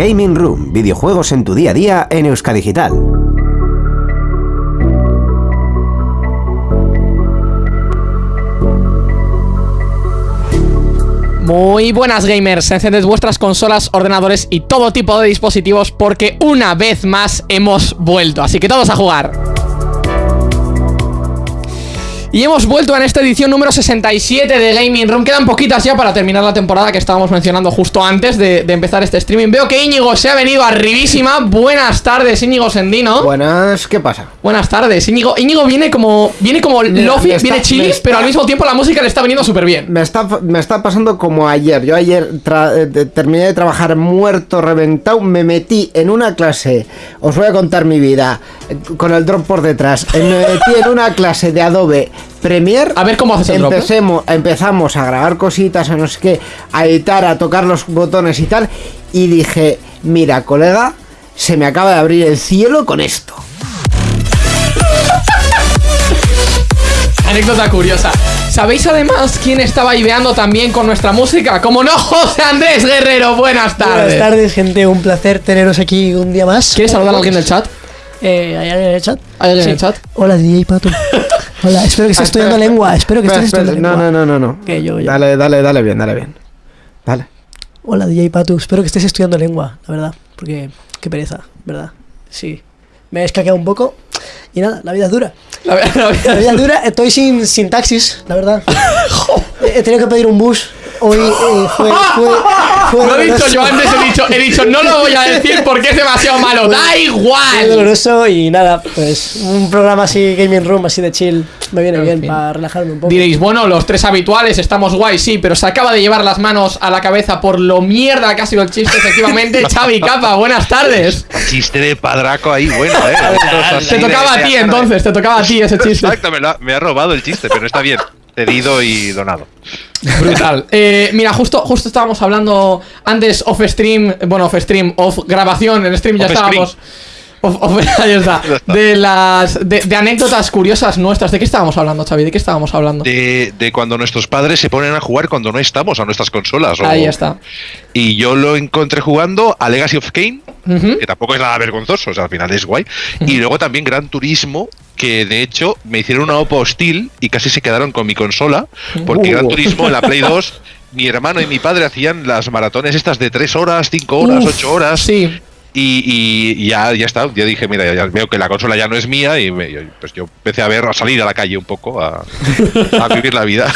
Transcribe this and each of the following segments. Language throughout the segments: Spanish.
Gaming Room, videojuegos en tu día a día en Euskadigital. Muy buenas gamers, encended vuestras consolas, ordenadores y todo tipo de dispositivos porque una vez más hemos vuelto, así que todos a jugar. Y hemos vuelto en esta edición número 67 de Gaming Room. Quedan poquitas ya para terminar la temporada que estábamos mencionando justo antes de, empezar este streaming. Veo que Íñigo se ha venido arribísima. Buenas tardes Íñigo Sendino. Buenas, ¿qué pasa? Buenas tardes Íñigo, Íñigo viene como Viene como Lofi, viene chili Pero al mismo tiempo la música le está viniendo súper bien me está, me está pasando como ayer. Yo ayer eh, terminé de trabajar muerto, reventado. Me metí en una clase. Os voy a contar mi vida Con el drop por detrás. Me metí en una clase de Adobe Premiere. A ver cómo haces el empecemos, Empezamos a grabar cositas, a no sé qué, a editar, a tocar los botones y tal. Y dije, mira, colega, se me acaba de abrir el cielo con esto. Anécdota curiosa. ¿Sabéis además quién estaba ideando también con nuestra música? Como no, José Andrés Guerrero. Buenas tardes. Buenas tardes, gente. Un placer teneros aquí un día más. ¿Quieres saludar a alguien del chat? Eh, ¿Hay alguien en el chat? ¿Hay alguien en el chat? Hola, DJ Pato. Hola, espero que estés estudiando lengua. Espero que estés estudiando lengua. No, no, no, no. yo, Dale, dale, dale bien, dale bien. Dale. Hola, DJ Patu. Espero que estés estudiando lengua, la verdad. Porque qué pereza, ¿verdad? Sí. Me he escaqueado un poco. Y nada, la vida es dura. La, vida, es dura. Estoy sin, sin taxis, la verdad. he tenido que pedir un bus hoy eh, fue, fue, Lo he dicho yo antes, he dicho, he dicho, no lo voy a decir porque es demasiado malo. Da igual. doloroso y nada, pues un programa así, Gaming Room, así de chill, me viene bien para relajarme un poco. Diréis, bueno, los tres habituales estamos guay, sí, pero se acaba de llevar las manos a la cabeza por lo mierda que ha sido el chiste, efectivamente. Xavi Capa, buenas tardes. Chiste de padraco ahí, bueno, eh. Te tocaba a ti entonces, te tocaba a ti ese chiste. Exacto, me, me ha robado el chiste, pero está bien cedido y donado. Brutal. Eh, mira, justo, justo estábamos hablando antes off stream, bueno, off stream, off grabación, en stream ya estábamos. ahí está. De las de, anécdotas curiosas nuestras. ¿De qué estábamos hablando, Xavi? ¿De qué estábamos hablando? De, de, cuando nuestros padres se ponen a jugar cuando no estamos a nuestras consolas. Ahí está. Y yo lo encontré jugando a Legacy of Kane, que tampoco es nada vergonzoso, o sea, al final es guay. Y luego también Gran Turismo, que de hecho me hicieron una OPA hostil y casi se quedaron con mi consola, porque Gran uh. Turismo en la Play 2 mi hermano y mi padre hacían las maratones estas de 3 horas, 5 horas, 8 horas. Sí. Y, ya, ya está, ya dije, mira, ya veo que la consola ya no es mía y pues yo empecé a ver, a salir a la calle un poco, a, vivir la vida.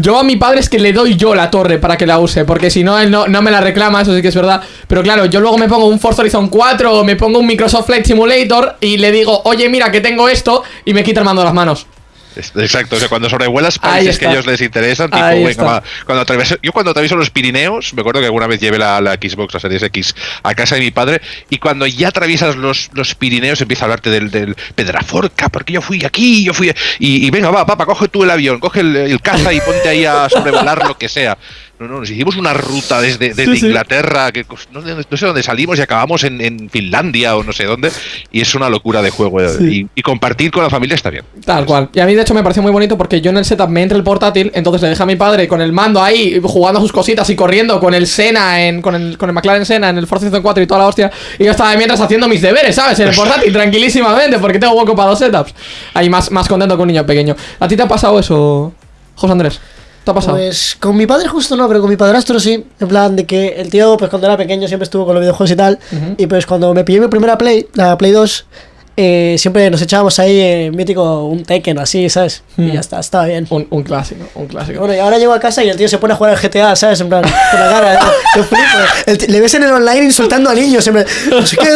Yo a mi padre es que le doy yo la torre para que la use, porque si no, él no, no me la reclama, eso sí que es verdad. Pero claro, yo luego me pongo un Forza Horizon 4 o me pongo un Microsoft Flight Simulator y le digo, oye, mira que tengo esto y me quita el mando de las manos. Exacto, o sea, cuando sobrevuelas países que a ellos les interesan, tipo, venga, cuando atravieso, yo cuando atravieso los Pirineos, me acuerdo que alguna vez llevé la, Xbox, la Series X, a casa de mi padre, y cuando ya atraviesas los, los Pirineos empieza a hablarte del, del Pedraforca, porque yo fui aquí, yo fui... Y, venga, va, papá, coge tú el avión, coge el, el caza y ponte ahí a sobrevolar lo que sea. No, no, nos hicimos una ruta desde, Inglaterra, que no, sé dónde salimos y acabamos en, Finlandia o no sé dónde. Y es una locura de juego. Eh, y, compartir con la familia está bien. Tal cual. Y a mí, de hecho, me pareció muy bonito porque yo en el setup me entra el portátil, entonces le deja a mi padre con el mando ahí, jugando sus cositas y corriendo con el Sena, en, con, el, con el McLaren Sena en el Forza 4 y toda la hostia. Y yo estaba mientras haciendo mis deberes, ¿sabes? En el portátil, tranquilísimamente, porque tengo hueco para dos setups. Ahí más, más contento que un niño pequeño. ¿A ti te ha pasado eso, José Andrés? ¿Te ha pasado? Pues con mi padre justo no, pero con mi padrastro sí. En plan de que el tío, pues cuando era pequeño siempre estuvo con los videojuegos y tal. Y pues cuando me pillé mi primera Play, la Play 2, eh, siempre nos echábamos ahí en mítico un Tekken así, ¿sabes? Y ya está, estaba bien. Un, clásico, un clásico. Bueno, y ahora llego a casa y el tío se pone a jugar al GTA, ¿sabes? En plan, con la cara. yo flipo. le ves en el online insultando a niños, siempre. No sé qué.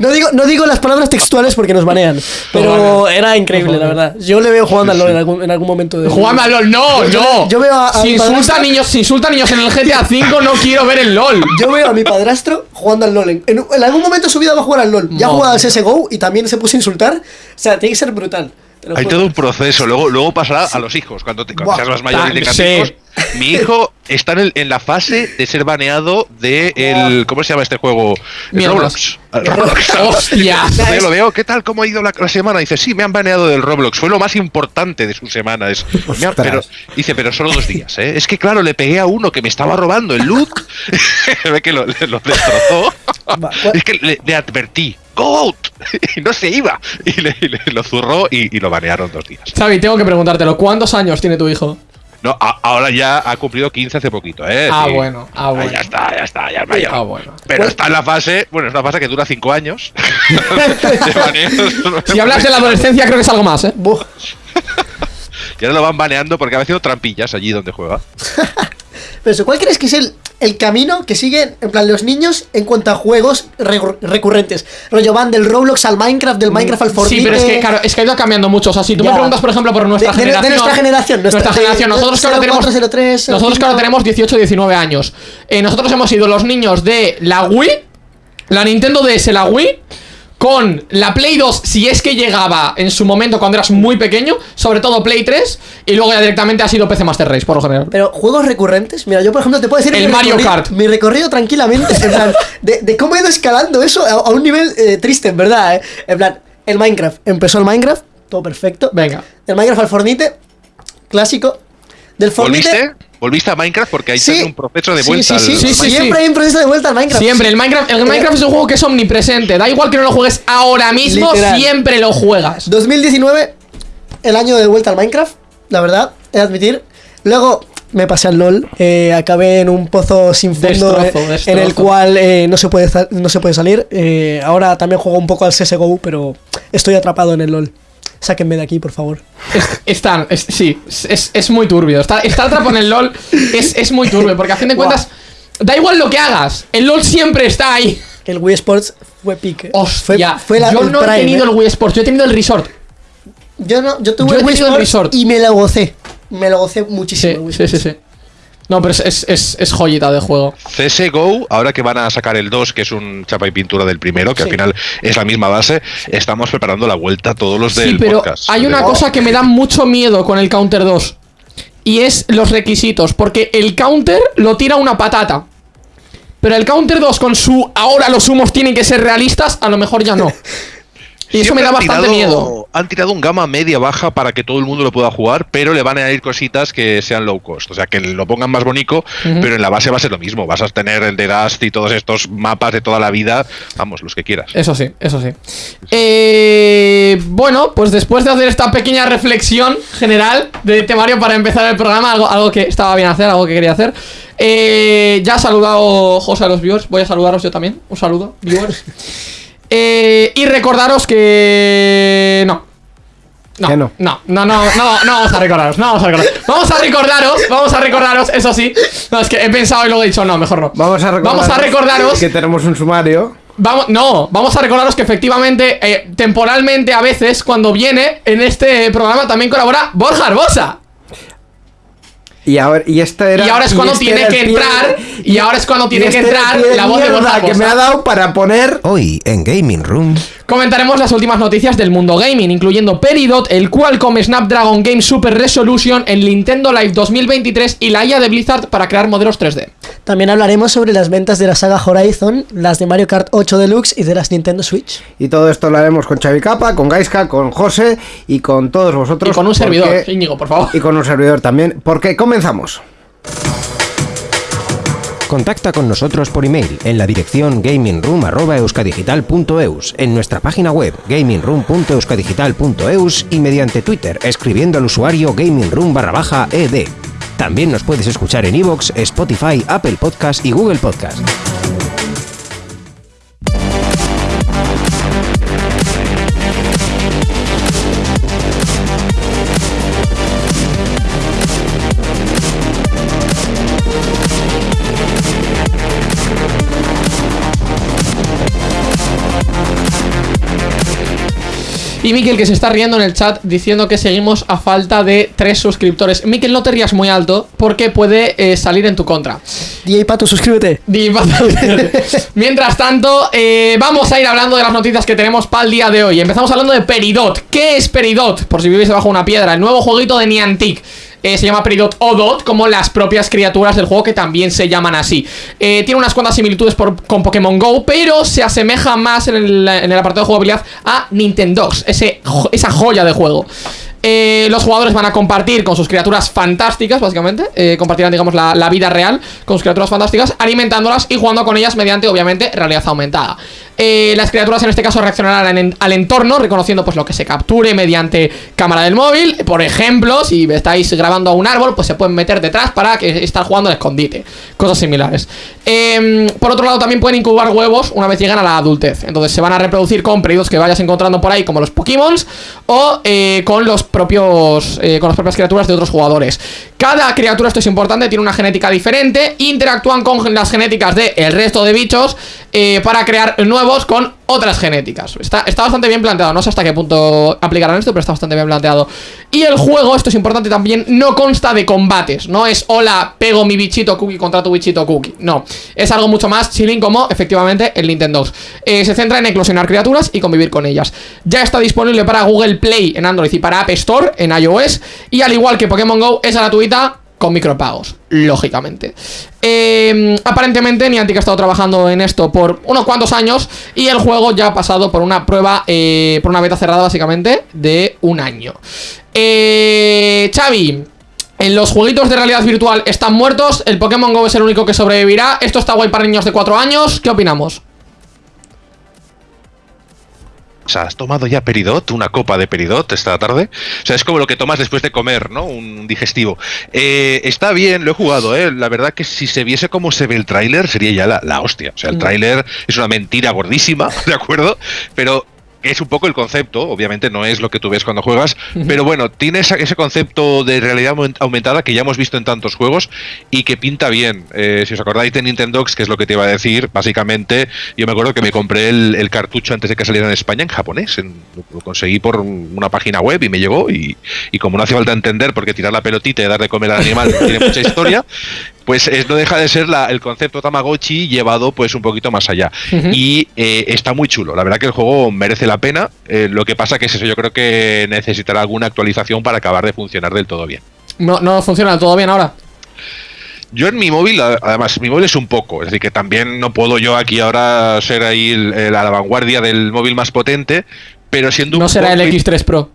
No digo, no digo las palabras textuales porque nos banean, pero era increíble, la verdad. Yo le veo jugando al LOL en algún, en algún momento. De... Jugando al LOL, no, no. Yo veo a, si, insulta a niños, si insulta a niños en el GTA V, no quiero ver el LOL. Yo veo a mi padrastro jugando al LOL. En, algún momento de su vida va a jugar al LOL. Ya jugado al CSGO y también se puso a insultar. O sea, tiene que ser brutal. Hay todo un proceso, luego, luego pasará a los hijos, cuando, te, seas más mayor y tengas hijos, Mi hijo está en, en, la fase de ser baneado de el. ¿Cómo se llama este juego? Roblox. Roblox. ¡Hostia! Yo lo veo, ¿qué tal? ¿Cómo ha ido la, la, semana? Dice, sí, me han baneado del Roblox. Fue lo más importante de su semana. Es, pero, dice, pero solo dos días, ¿eh? Es que, claro, le pegué a uno que me estaba robando el loot. Ve que lo, lo destrozó. es que le, le advertí. Go out y no se iba y le, y le lo zurró y, y, lo banearon dos días. Xavi, tengo que preguntártelo, ¿cuántos años tiene tu hijo? No, a, ahora ya ha cumplido 15 hace poquito, ¿eh? Ah, sí. bueno, ah, bueno. Ah, ya está, ya está, ya es mayor. Ah, bueno. Pero está en la fase, bueno, es una fase que dura 5 años. si hablas de la adolescencia, creo que es algo más, ¿eh? Buh. y ahora lo van baneando porque ha haciendo trampillas allí donde juega. Pero eso, ¿cuál crees que es el, el camino que siguen, en plan, los niños en cuanto a juegos recurrentes? Rollo van del Roblox al Minecraft, del Minecraft al Fortnite. Sí, pero es que, claro, es que ha ido cambiando mucho. O sea, si tú ya. me preguntas, por ejemplo, por nuestra de, generación. De, nuestra generación, nuestra, nuestra generación. Nosotros, que ahora tenemos, 03, nosotros que ahora tenemos 18, 19 años. Eh, nosotros hemos sido los niños de la Wii, la Nintendo DS, la Wii con la Play 2, si es que llegaba en su momento cuando eras muy pequeño, sobre todo Play 3, y luego ya directamente ha sido PC Master Race, por lo general. Pero juegos recurrentes, mira, yo por ejemplo te puedo decir el mi Mario Kart. Mi recorrido tranquilamente, en plan, de, de, cómo he ido escalando eso a, a un nivel eh, triste, en verdad, eh. En plan, el Minecraft, empezó el Minecraft, todo perfecto. Venga. El Minecraft al Fornite, clásico. Del Fornite. ¿Volviste? ¿Volviste a Minecraft? Porque hay sí, un proceso de vuelta sí, sí, al sí. Siempre hay un proceso de vuelta al Minecraft. Siempre, el Minecraft, el Minecraft es un juego que es omnipresente. Da igual que no lo juegues ahora mismo, Literal. siempre lo juegas. 2019, el año de vuelta al Minecraft, la verdad, he de admitir. Luego me pasé al LOL, eh, acabé en un pozo sin fondo Destrozo, eh, destrozo. en el cual eh, no, se puede, no se puede salir. Eh, ahora también juego un poco al CSGO, pero estoy atrapado en el LOL. Sáquenme de aquí, por favor. Es, están, es- sí, es, es muy turbio. Está, estar atrapado en el LOL es, es muy turbio, porque a fin de cuentas, da igual lo que hagas, el LOL siempre está ahí. El Wii Sports fue pique. Hostia, fue, fue la, yo no he tenido eh. el Wii Sports, yo he tenido el Resort. Yo, no, yo tuve yo el Wii el Resort. y me lo gocé. Me lo gocé muchísimo. Sí, el Wii sí, sí, sí. No, pero es, es, es, es joyita de juego. CSGO, ahora que van a sacar el 2, que es un chapa y pintura del primero, que Sí. al final es la misma base, estamos preparando la vuelta a todos los del Sí, pero podcast. hay una De- cosa que me da mucho miedo con el Counter 2. Y es los requisitos. Porque el Counter lo tira una patata. Pero el Counter 2 con su ahora los humos tienen que ser realistas, a lo mejor ya no. Y eso me da bastante tirado- miedo. Han tirado un gama media baja para que todo el mundo lo pueda jugar, pero le van a añadir cositas que sean low cost. O sea, que lo pongan más bonito, pero en la base va a ser lo mismo. Vas a tener el de Dust y todos estos mapas de toda la vida. Vamos, los que quieras. Eso sí, eso sí. Eh, bueno, pues después de hacer esta pequeña reflexión general de temario para empezar el programa, algo, algo que estaba bien hacer, algo que quería hacer. eh, ya ha saludado José a los viewers, voy a saludaros yo también. Un saludo, viewers. Eh, y recordaros que. No. No, no. no, no, no, no, no vamos a recordaros, no vamos a recordaros. Vamos a recordaros, vamos a recordaros, eso sí. No, es que he pensado y luego he dicho, no, mejor no. Vamos a recordar Vamos a recordaros que tenemos un sumario. Vamos, no, vamos a recordaros que efectivamente, eh, temporalmente a veces, cuando viene en este programa también colabora Borja Arbosa. Y ahora, y esta era, Y ahora es cuando este tiene que pie- entrar, y ahora es cuando tiene y que este el entrar la voz de Borja que me ha dado para poner Hoy en Gaming Room. Comentaremos las últimas noticias del mundo gaming, incluyendo Peridot, el Qualcomm Snapdragon Game Super Resolution, el Nintendo Live 2023 y la IA de Blizzard para crear modelos 3D. También hablaremos sobre las ventas de la saga Horizon, las de Mario Kart 8 Deluxe y de las Nintendo Switch. Y todo esto lo haremos con Xavi Capa, con Gaiska, con José y con todos vosotros. Y con un porque- servidor, Íñigo, por favor. Y con un servidor también, porque comenzamos. Contacta con nosotros por email en la dirección gamingroom.euskadigital.eus, en nuestra página web gamingroom.euskadigital.eus y mediante Twitter escribiendo al usuario gamingroom barra baja ed. También nos puedes escuchar en iVoox, Spotify, Apple Podcast y Google Podcast. Y Miquel que se está riendo en el chat diciendo que seguimos a falta de tres suscriptores. Miquel, no te rías muy alto porque puede eh, salir en tu contra. DJ Pato, suscríbete. Di- Mientras tanto, eh, vamos a ir hablando de las noticias que tenemos para el día de hoy. Empezamos hablando de Peridot. ¿Qué es Peridot? Por si vivís debajo de una piedra. El nuevo jueguito de Niantic. Se llama Peridot o Dot, como las propias criaturas del juego que también se llaman así. tiene unas cuantas similitudes con Pokémon GO, pero se asemeja más en el, apartado de jugabilidad a Nintendogs, ese, esa joya de juego. Eh, los jugadores van a compartir con sus criaturas fantásticas, básicamente eh, Compartirán, digamos, la, la, vida real con sus criaturas fantásticas Alimentándolas y jugando con ellas mediante, obviamente, realidad aumentada eh, las criaturas en este caso reaccionarán al entorno, reconociendo pues lo que se capture mediante cámara del móvil. Por ejemplo, si estáis grabando a un árbol, pues se pueden meter detrás para que estar jugando al escondite. Cosas similares. Em, por otro lado, también pueden incubar huevos una vez llegan a la adultez. Entonces se van a reproducir con periodos que vayas encontrando por ahí, como los Pokémon, o eh, con los propios. Eh, con las propias criaturas de otros jugadores. Cada criatura, esto es importante, tiene una genética diferente. Interactúan con las genéticas del el resto de bichos para crear nuevos con otras genéticas. Está, está bastante bien planteado. No sé hasta qué punto aplicarán esto, pero está bastante bien planteado. Y el juego, esto es importante también, no consta de combates. No es hola, pego mi bichito cookie contra tu bichito cookie. No. Es algo mucho más chilling como efectivamente el Nintendo. Eh, se centra en eclosionar criaturas y convivir con ellas. Ya está disponible para Google Play en Android y para App Store en iOS. Y al igual que Pokémon Go, es con micropagos, lógicamente. Eh, aparentemente Niantic ha estado trabajando en esto por unos cuantos años y el juego ya ha pasado por una prueba, eh, por una beta cerrada básicamente, de un año. Eh, Xavi, en los jueguitos de realidad virtual están muertos, el Pokémon GO es el único que sobrevivirá, esto está guay para niños de 4 años, ¿qué opinamos? O sea, has tomado ya peridot, una copa de peridot esta tarde. O sea, es como lo que tomas después de comer, ¿no? Un digestivo. Eh, está bien, lo he jugado, ¿eh? La verdad que si se viese cómo se ve el tráiler, sería ya la, la hostia. O sea, el mm. tráiler es una mentira gordísima, ¿de acuerdo? Pero es un poco el concepto, obviamente no es lo que tú ves cuando juegas, pero bueno, tiene ese concepto de realidad aumentada que ya hemos visto en tantos juegos y que pinta bien. Eh, si os acordáis de Nintendo, que es lo que te iba a decir, básicamente, yo me acuerdo que me compré el, cartucho antes de que saliera en España en japonés. lo conseguí por una página web y me llegó y, y como no hace falta entender porque tirar la pelotita y dar de comer al animal tiene mucha historia, pues es, no deja de ser el concepto Tamagotchi llevado pues un poquito más allá. Y eh, está muy chulo. La verdad que el juego merece la pena. Eh, lo que pasa que es eso, yo creo que necesitará alguna actualización para acabar de funcionar del todo bien. No, no funciona del todo bien ahora. Yo en mi móvil, además, mi móvil es un poco, es decir, que también no puedo yo aquí ahora ser ahí a la vanguardia del móvil más potente, pero siendo no será el X3 Pro.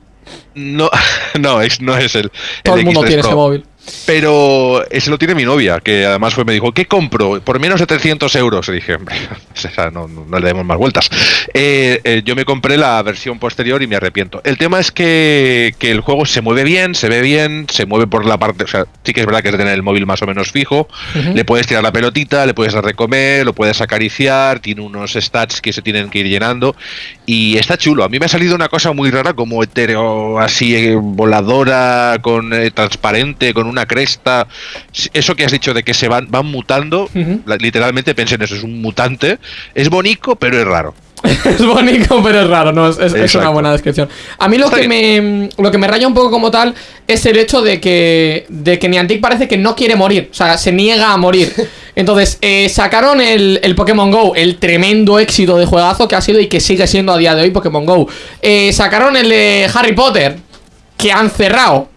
No, no, es, no es el. Todo el, mundo tiene ese móvil. Pero ese lo tiene mi novia, que además fue, me dijo, ¿qué compro? Por menos de 300 euros. Y dije, hombre, no, no, le demos más vueltas. Eh, eh, yo me compré la versión posterior y me arrepiento. El tema es que, el juego se mueve bien, se ve bien, se mueve por la parte, o sea, sí que es verdad que es de tener el móvil más o menos fijo. Le puedes tirar la pelotita, le puedes dar de comer, lo puedes acariciar, tiene unos stats que se tienen que ir llenando. Y está chulo. A mí me ha salido una cosa muy rara, como etéreo, así eh, voladora, con transparente, con un una cresta. Eso que has dicho de que se van, van mutando, literalmente pensé en eso, es un mutante. Es bonito, pero es raro. es bonito, pero es raro, ¿no? Es, una buena descripción. A mí lo que, me, lo que me raya un poco como tal es el hecho de que, de que Niantic parece que no quiere morir. O sea, se niega a morir. Entonces, eh, sacaron el, el, Pokémon Go, el tremendo éxito de juegazo que ha sido y que sigue siendo a día de hoy Pokémon Go. Eh, sacaron el de Harry Potter, que han cerrado.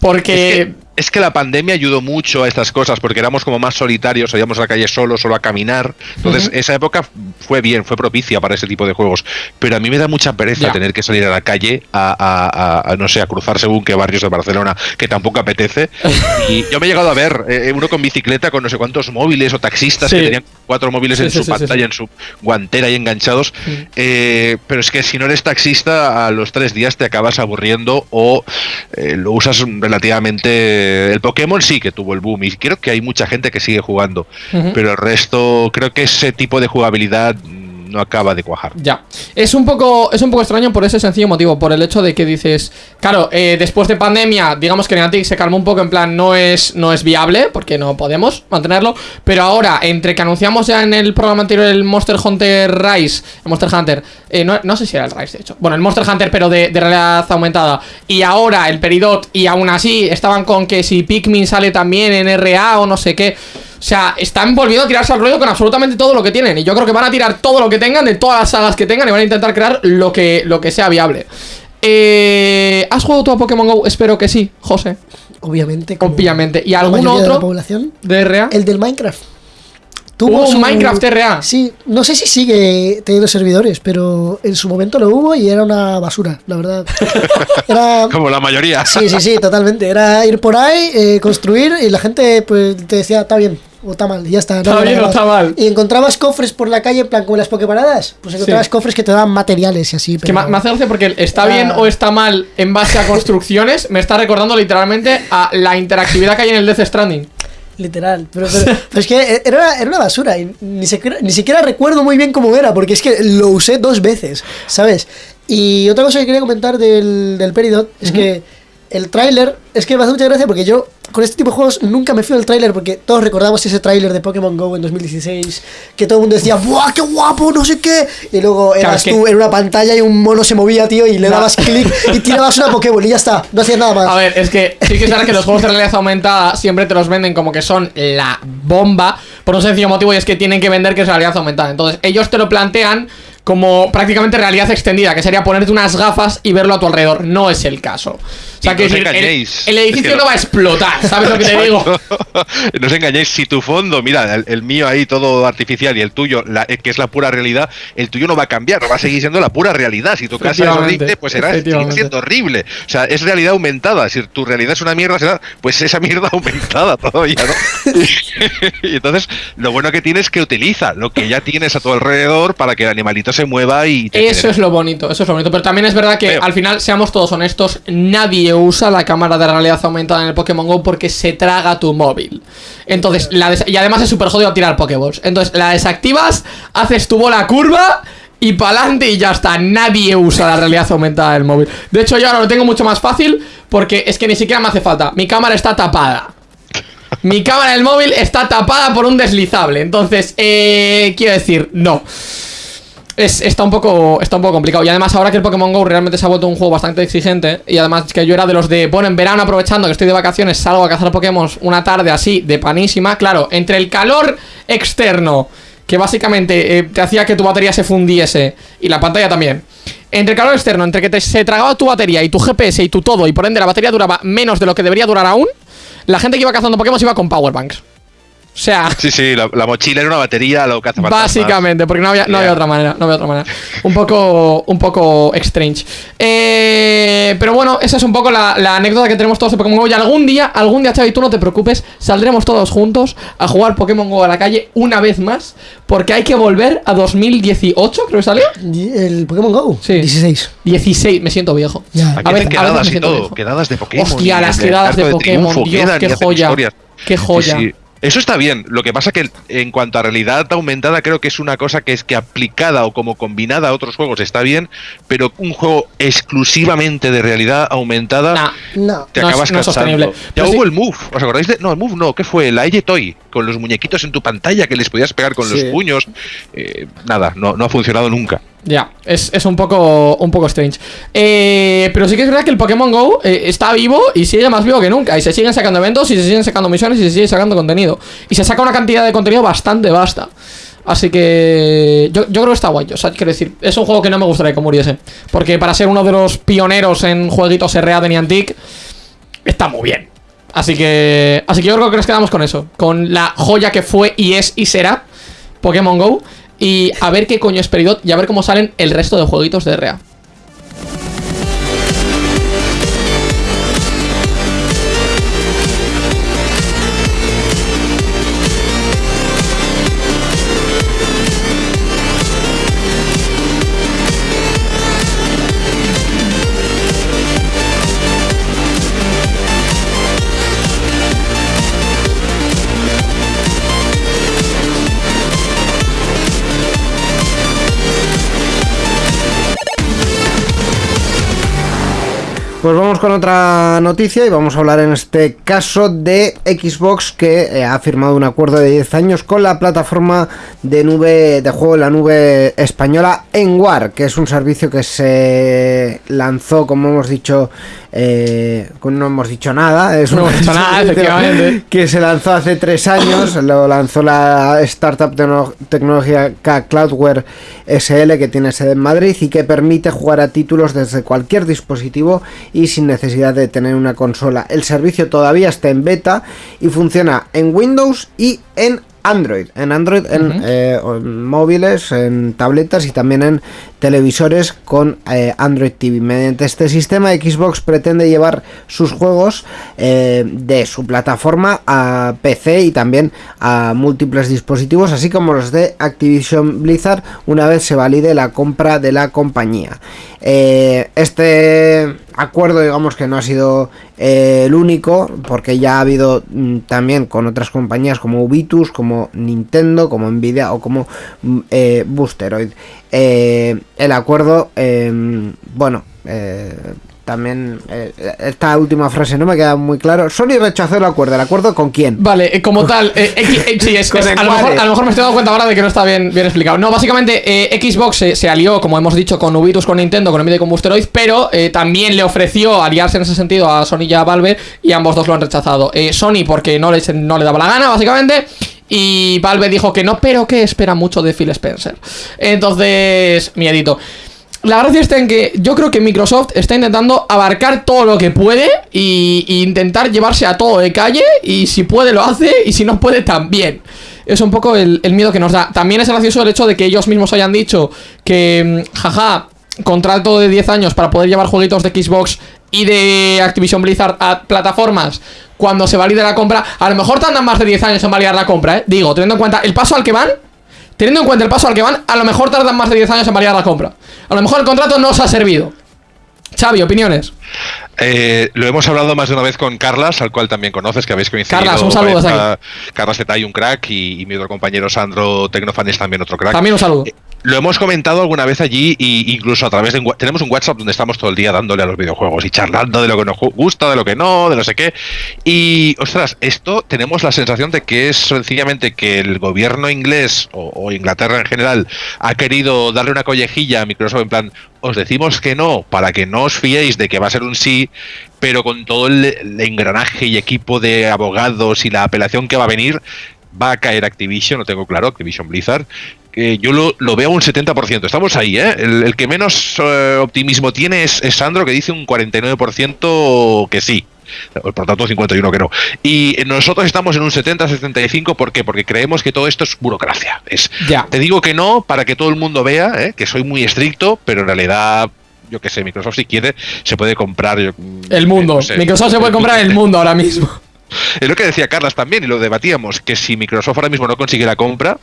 Porque es que la pandemia ayudó mucho a estas cosas porque éramos como más solitarios, salíamos a la calle solo, solo a caminar. Entonces, esa época fue bien, fue propicia para ese tipo de juegos. Pero a mí me da mucha pereza tener que salir a la calle a, no sé, a cruzar según qué barrios de Barcelona, que tampoco apetece. y yo me he llegado a ver eh, uno con bicicleta con no sé cuántos móviles o taxistas que tenían cuatro móviles en su pantalla, en su guantera y enganchados. Eh, pero es que si no eres taxista, a los tres días te acabas aburriendo o eh, lo usas relativamente eh, el Pokémon sí que tuvo el boom y creo que hay mucha gente que sigue jugando, pero el resto creo que ese tipo de jugabilidad no acaba de cuajar. Ya. Es un poco es un poco extraño por ese sencillo motivo, por el hecho de que dices, claro, eh, después de pandemia, digamos que Niantic se calmó un poco en plan no es no es viable porque no podemos mantenerlo, pero ahora entre que anunciamos ya en el programa anterior el Monster Hunter Rise, el Monster Hunter, eh, no, sé si era el Rise de hecho. Bueno, el Monster Hunter pero de realidad aumentada y ahora el Peridot y aún así estaban con que si Pikmin sale también en RA o no sé qué. O sea, están volviendo a tirarse al ruedo con absolutamente todo lo que tienen. Y yo creo que van a tirar todo lo que tengan, de todas las sagas que tengan, y van a intentar crear lo que, lo que sea viable. Eh, ¿Has jugado tú a Pokémon GO? Espero que sí, José. Obviamente. Obviamente. ¿Y algún otro? De la población? ¿De RA? El del Minecraft. ¿Tuvo un Minecraft RA? Sí, no sé si sigue teniendo servidores, pero en su momento lo hubo y era una basura, la verdad. Era... Como la mayoría. Sí, sí, sí, totalmente. Era ir por ahí, eh, construir y la gente pues te decía, está bien, o está mal, ya está. está bien o está mal. Y encontrabas cofres por la calle, en plan como las pokeparadas. Pues encontrabas cofres que te daban materiales y así. Que me hace gracia porque está bien o está mal en base a construcciones, me está recordando literalmente a la interactividad que hay en el Death Stranding. Literal, pero, es que era, era, una basura y ni siquiera, ni siquiera recuerdo muy bien cómo era, porque es que lo usé dos veces, ¿sabes? Y otra cosa que quería comentar del, del Peridot es que el tráiler, es que me hace mucha gracia porque yo con este tipo de juegos nunca me fui del tráiler porque todos recordamos ese tráiler de Pokémon GO en 2016 que todo el mundo decía ¡Buah, qué guapo! No sé qué. Y luego eras tú en una pantalla y un mono se movía, tío, y le dabas clic y tirabas una Pokéball y ya está. No hacías nada más. A ver, es que sí que es verdad que los juegos de realidad aumentada siempre te los venden como que son la bomba por un sencillo motivo y es que tienen que vender que es realidad aumentada. Entonces, ellos te lo plantean como prácticamente realidad extendida, que sería ponerte unas gafas y verlo a tu alrededor. No es el caso. O sea, que el, edificio no va a explotar, ¿sabes lo que te digo? no os engañéis, si tu fondo, mira, el, mío ahí todo artificial y el tuyo, eh, que es la pura realidad, el tuyo no va a cambiar, va a seguir siendo la pura realidad. Si tu casa es horrible, pues será siendo horrible. O sea, es realidad aumentada. Si tu realidad es una mierda, será pues esa mierda aumentada todavía, ¿no? y entonces, lo bueno que tienes es que utiliza lo que ya tienes a tu alrededor para que el animalito se mueva y Eso es lo bonito, eso es lo bonito. Pero también es verdad que al final, seamos todos honestos, nadie usa la cámara de realidad aumentada en el Pokémon GO porque se traga tu móvil. Entonces, la y además es súper jodido tirar Pokéballs. Entonces, la desactivas, haces tu bola curva y pa'lante y ya está. Nadie usa la realidad aumentada del móvil. De hecho, yo ahora lo tengo mucho más fácil porque es que ni siquiera me hace falta. Mi cámara está tapada. Mi cámara del móvil está tapada por un deslizable. Entonces, eh, quiero decir, no. Es, está, un poco, está un poco complicado. Y además, ahora que el Pokémon Go realmente se ha vuelto un juego bastante exigente, y además que yo era de los de, bueno, en verano aprovechando que estoy de vacaciones, salgo a cazar Pokémon una tarde así, de panísima. Claro, entre el calor externo, que básicamente eh, te hacía que tu batería se fundiese, y la pantalla también. Entre el calor externo, entre que te, se tragaba tu batería y tu GPS y tu todo, y por ende la batería duraba menos de lo que debería durar aún, la gente que iba cazando Pokémon iba con powerbanks. O sea. Sí, sí, la, mochila era una batería, lo que hace Básicamente, porque no había, no había otra manera. No había otra manera. Un poco. Un poco strange. Eh, pero bueno, esa es un poco la, anécdota que tenemos todos de Pokémon Go. Y algún día, algún día, Xavi, tú no te preocupes. Saldremos todos juntos a jugar Pokémon Go a la calle una vez más. Porque hay que volver a 2018, creo que salió. ¿El Pokémon Go? Sí. 16. 16, me siento viejo. A ver, quedadas y todo. Quedadas de Pokémon. Hostia, las quedadas de, Pokémon. Dios, qué joya. Qué joya. Eso está bien. Lo que pasa que en cuanto a realidad aumentada, creo que es una cosa que es que aplicada o como combinada a otros juegos está bien, pero un juego exclusivamente de realidad aumentada no, te acabas cansando. ya hubo el Move, ¿os acordáis de? No, el Move no, ¿qué fue? La Toy, con los muñequitos en tu pantalla que les podías pegar con los puños. Eh, nada, no, no ha funcionado nunca. Ya, es, un poco un poco strange. Eh, pero sí que es verdad que el Pokémon Go eh, está vivo y sigue más vivo que nunca. Y se siguen sacando eventos y se siguen sacando misiones y se sigue sacando contenido. Y se saca una cantidad de contenido bastante vasta. Así que yo, creo que está guay. O sea, quiero decir, es un juego que no me gustaría que muriese. Porque para ser uno de los pioneros en jueguitos RA de Niantic, está muy bien. Así que, así que yo creo que nos quedamos con eso. Con la joya que fue y es y será Pokémon Go. Y a ver qué coño es Peridot y a ver cómo salen el resto de jueguitos de RA. Pues vamos con otra noticia y vamos a hablar en este caso de Xbox que eh, ha firmado un acuerdo de 10 años con la plataforma de nube de juego en la nube española Enwar, que es un servicio que se lanzó, como hemos dicho, eh, no hemos dicho nada, es no hemos dicho nada, efectivamente. que se lanzó hace tres años, lo lanzó la startup tecnológica Cloudware SL que tiene sede en Madrid y que permite jugar a títulos desde cualquier dispositivo y sin necesidad de tener una consola. El servicio todavía está en beta y funciona en Windows y en Android, en Android, eh, en, móviles, en tabletas y también en televisores con eh, Android TV. Mediante este sistema, Xbox pretende llevar sus juegos eh, de su plataforma a PC y también a múltiples dispositivos, así como los de Activision Blizzard, una vez se valide la compra de la compañía. este acuerdo, digamos que no ha sido el único, porque ya ha habido mm, también con otras compañías como Ubitus, como Nintendo, como Nvidia o como mm, Boosteroid. Eh, el acuerdo, em, bueno, eh, también eh, esta última frase no me queda muy claro. Sony rechazó el acuerdo. ¿El acuerdo con quién? Vale, como tal, sí, es, a, lo mejor, me estoy dando cuenta ahora de que no está bien, bien explicado. No, básicamente Xbox se, alió, como hemos dicho, con Ubitus, con Nintendo, con Nvidia y con Boosteroid, pero también le ofreció aliarse en ese sentido a Sony y a Valve y ambos dos lo han rechazado. Sony porque no le, no le daba la gana, básicamente, y Valve dijo que no, pero que espera mucho de Phil Spencer. Entonces, miedito. La gracia está en que yo creo que Microsoft está intentando abarcar todo lo que puede y, intentar llevarse a todo de calle y si puede lo hace y si no puede también. Es un poco el, miedo que nos da. También es gracioso el hecho de que ellos mismos hayan dicho que, mm, jaja, contrato de 10 años para poder llevar jueguitos de Xbox y de Activision Blizzard a plataformas cuando se valide la compra. A lo mejor tardan más de 10 años en validar la compra, ¿eh? Digo, teniendo en cuenta el paso al que van, teniendo en cuenta el paso al que van, a lo mejor tardan más de 10 años en validar la compra. A lo mejor el contrato no os ha servido. Xavi, opiniones. Eh, lo hemos hablado más de una vez con Carlas, al cual también conoces, que habéis coincidido. Carlas, un saludo. Carlas Carlas Zetay, un crack, y, mi otro compañero Sandro Tecnofan es también otro crack. También un saludo. Eh, lo hemos comentado alguna vez allí, y incluso a través de. Tenemos un WhatsApp donde estamos todo el día dándole a los videojuegos y charlando de lo que nos gusta, de lo que no, de no sé qué. Y, ostras, esto tenemos la sensación de que es sencillamente que el gobierno inglés o, o Inglaterra en general ha querido darle una collejilla a Microsoft en plan, os decimos que no para que no os fiéis de que va a ser un sí, pero con todo el, engranaje y equipo de abogados y la apelación que va a venir, va a caer Activision, no tengo claro, Activision Blizzard. que yo lo, veo un 70%. Estamos ahí, ¿eh? El, que menos eh, optimismo tiene es, es, Sandro, que dice un 49% que sí. Por tanto, 51 que no. Y nosotros estamos en un 70-75, ¿por qué? Porque creemos que todo esto es burocracia. Es, ya. Te digo que no para que todo el mundo vea ¿eh? que soy muy estricto, pero en realidad yo que sé, Microsoft si quiere se puede comprar el mundo. Microsoft se puede comprar el mundo ahora mismo. Es lo que decía Carlas también y lo debatíamos, que si Microsoft ahora mismo no consigue la compra,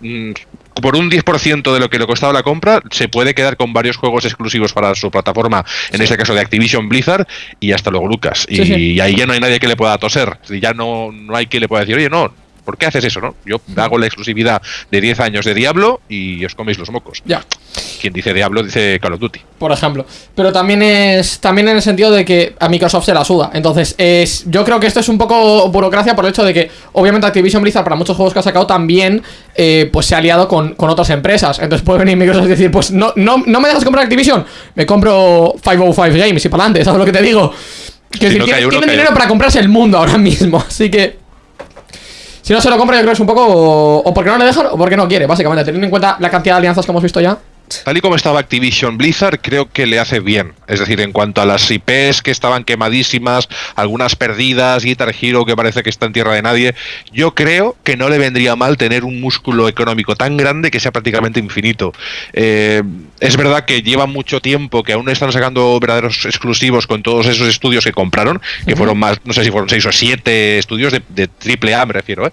mm, por un 10% de lo que le costaba la compra, se puede quedar con varios juegos exclusivos para su plataforma, en este caso de Activision Blizzard, y hasta luego Lucas. y, ahí ya no hay nadie que le pueda toser. Ya no, no hay que le pueda decir, oye, no, ¿por qué haces eso, no? Yo hago la exclusividad de 10 años de Diablo y os coméis los mocos. Ya. Quien dice Diablo dice Call of Duty. Por ejemplo. Pero también es también en el sentido de que a Microsoft se la suda. Entonces, es, yo creo que esto es un poco burocracia por el hecho de que, obviamente, Activision Blizzard para muchos juegos que ha sacado también eh, pues se ha aliado con, otras empresas. Entonces puede venir Microsoft y decir, pues no, no, no me dejas comprar Activision, me compro 505 Games y para adelante, ¿sabes lo que te digo? Que si tienen, dinero para comprarse el mundo ahora mismo, así que... Si no se lo compra, yo creo que es un poco o, porque no le dejan o porque no quiere, básicamente, teniendo en cuenta la cantidad de alianzas que hemos visto ya. Tal y como estaba Activision Blizzard, creo que le hace bien. Es decir, en cuanto a las IPs que estaban quemadísimas, algunas perdidas, Guitar Hero que parece que está en tierra de nadie, yo creo que no le vendría mal tener un músculo económico tan grande que sea prácticamente infinito. Eh, es verdad que lleva mucho tiempo que aún están sacando verdaderos exclusivos con todos esos estudios que compraron, que fueron más, no sé si fueron seis o siete estudios de, de triple A, me refiero, ¿eh?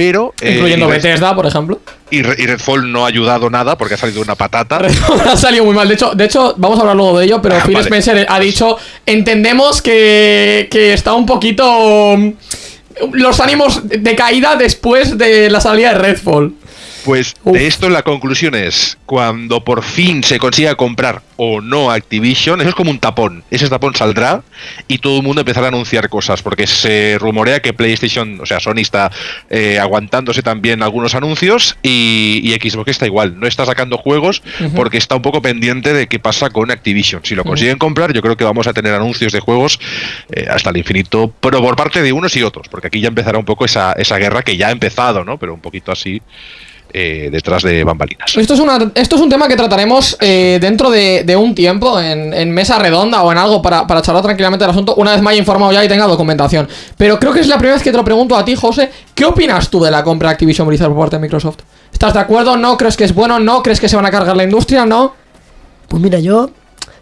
Pero... Eh, Incluyendo Bethesda, por ejemplo. Y, Redfall no ha ayudado nada porque ha salido una patata. ha salido muy mal. De hecho, de hecho, vamos a hablar luego de ello, pero ah, Phil Spencer ha dicho, entendemos que, que está un poquito... Mm, los ánimos de caída después de la salida de Redfall. Pues de esto la conclusión es, cuando por fin se consiga comprar o no Activision, eso es como un tapón. Ese tapón saldrá y todo el mundo empezará a anunciar cosas, porque se rumorea que PlayStation, o sea, Sony está eh, aguantándose también algunos anuncios y, Xbox está igual, no está sacando juegos porque está un poco pendiente de qué pasa con Activision. Si lo consiguen comprar, yo creo que vamos a tener anuncios de juegos eh, hasta el infinito, pero por parte de unos y otros, porque aquí ya empezará un poco esa, esa guerra que ya ha empezado, ¿no? Pero un poquito así. Eh, detrás de bambalinas. Esto es, una, esto es un tema que trataremos eh, dentro de, un tiempo, en, mesa redonda o en algo para, para charlar tranquilamente del asunto, una vez me haya informado ya y tenga documentación. Pero creo que es la primera vez que te lo pregunto a ti, José. ¿Qué opinas tú de la compra de Activision Blizzard por parte de Microsoft? ¿Estás de acuerdo? ¿No crees que es bueno? ¿No crees que se van a cargar la industria? ¿No? Pues mira, yo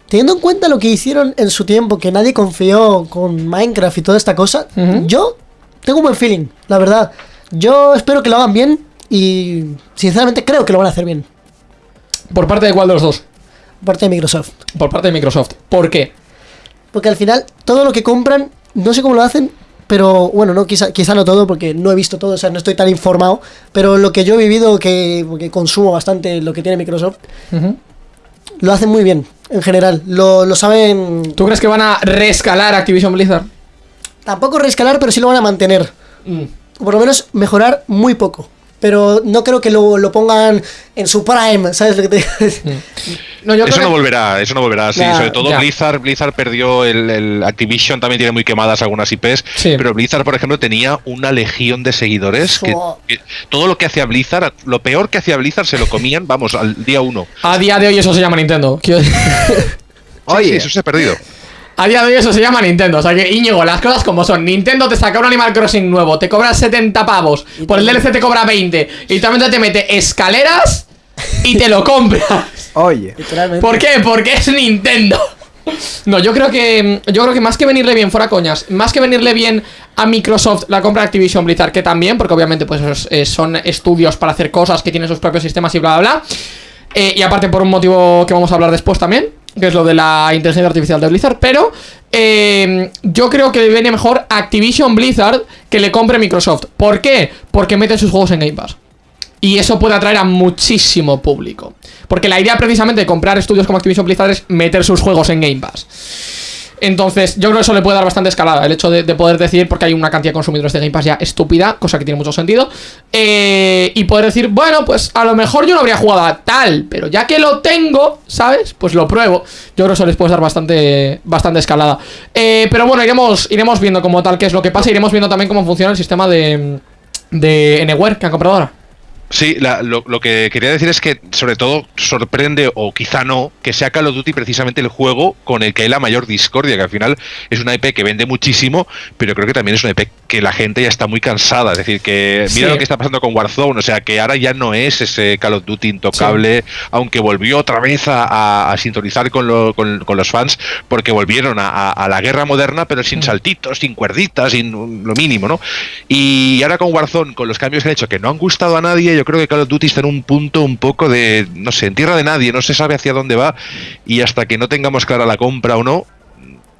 teniendo en cuenta lo que hicieron en su tiempo, que nadie confió con Minecraft y toda esta cosa, yo tengo un buen feeling, la verdad. Yo espero que lo hagan bien y sinceramente creo que lo van a hacer bien. ¿Por parte de cuál de los dos? Por parte de Microsoft. Por parte de Microsoft. ¿Por qué? Porque al final todo lo que compran, no sé cómo lo hacen, pero bueno, no quizá, quizá no todo porque no he visto todo, o sea, no estoy tan informado, pero lo que yo he vivido, que, consumo bastante lo que tiene Microsoft, lo hacen muy bien, en general, lo, lo saben... ¿Tú crees que van a reescalar Activision Blizzard? Tampoco reescalar, pero sí lo van a mantener. Mm. O por lo menos mejorar muy poco pero no creo que lo, lo, pongan en su prime, ¿sabes lo que te digo? Eso no volverá, eso no volverá, sí, sobre todo Blizzard, Blizzard perdió el, Activision, también tiene muy quemadas algunas IPs, pero Blizzard, por ejemplo, tenía una legión de seguidores que, todo lo que hacía Blizzard, lo peor que hacía Blizzard se lo comían, vamos, al día uno. A día de hoy eso se llama Nintendo. Oye, eso se ha perdido. A día de hoy eso se llama Nintendo. O sea que, Íñigo, las cosas como son. Nintendo te saca un Animal Crossing nuevo, te cobra 70 pavos, por el DLC te cobra 20, y también te mete escaleras y te lo compras. Oye. ¿Por qué? Porque es Nintendo. No, yo creo que yo creo que más que venirle bien, fuera coñas, más que venirle bien a Microsoft la compra de Activision Blizzard, que también, porque obviamente pues eh, son estudios para hacer cosas que tienen sus propios sistemas y bla bla bla. Eh, y aparte por un motivo que vamos a hablar después también que es lo de la inteligencia artificial de Blizzard, pero eh, yo creo que viene mejor Activision Blizzard que le compre Microsoft. ¿Por qué? Porque mete sus juegos en Game Pass. Y eso puede atraer a muchísimo público. Porque la idea precisamente de comprar estudios como Activision Blizzard es meter sus juegos en Game Pass. Entonces, yo creo que eso le puede dar bastante escalada. El hecho de, poder decir, porque hay una cantidad de consumidores de Game Pass ya estúpida, cosa que tiene mucho sentido. Eh, y poder decir, bueno, pues a lo mejor yo no habría jugado a tal, pero ya que lo tengo, ¿sabes? Pues lo pruebo. Yo creo que eso les puede dar bastante, bastante escalada. Eh, pero bueno, iremos, iremos viendo como tal qué es lo que pasa. Iremos viendo también cómo funciona el sistema de, de Anywhere que han comprado ahora. Sí, lo, que quería decir es que sobre todo sorprende, o quizá no, que sea Call of Duty precisamente el juego con el que hay la mayor discordia, que al final es una IP que vende muchísimo, pero creo que también es una IP que la gente ya está muy cansada. Es decir, que mira lo que está pasando con Warzone, o sea, que ahora ya no es ese Call of Duty intocable, aunque volvió otra vez a, sintonizar con, los fans, porque volvieron a, la guerra moderna, pero sin mm. saltitos, sin cuerditas, sin lo mínimo, ¿no? Y ahora con Warzone, con los cambios que han hecho, que no han gustado a nadie, yo creo que Call of Duty está en un punto un poco de, no sé, en tierra de nadie, no se sabe hacia dónde va y hasta que no tengamos clara la compra o no,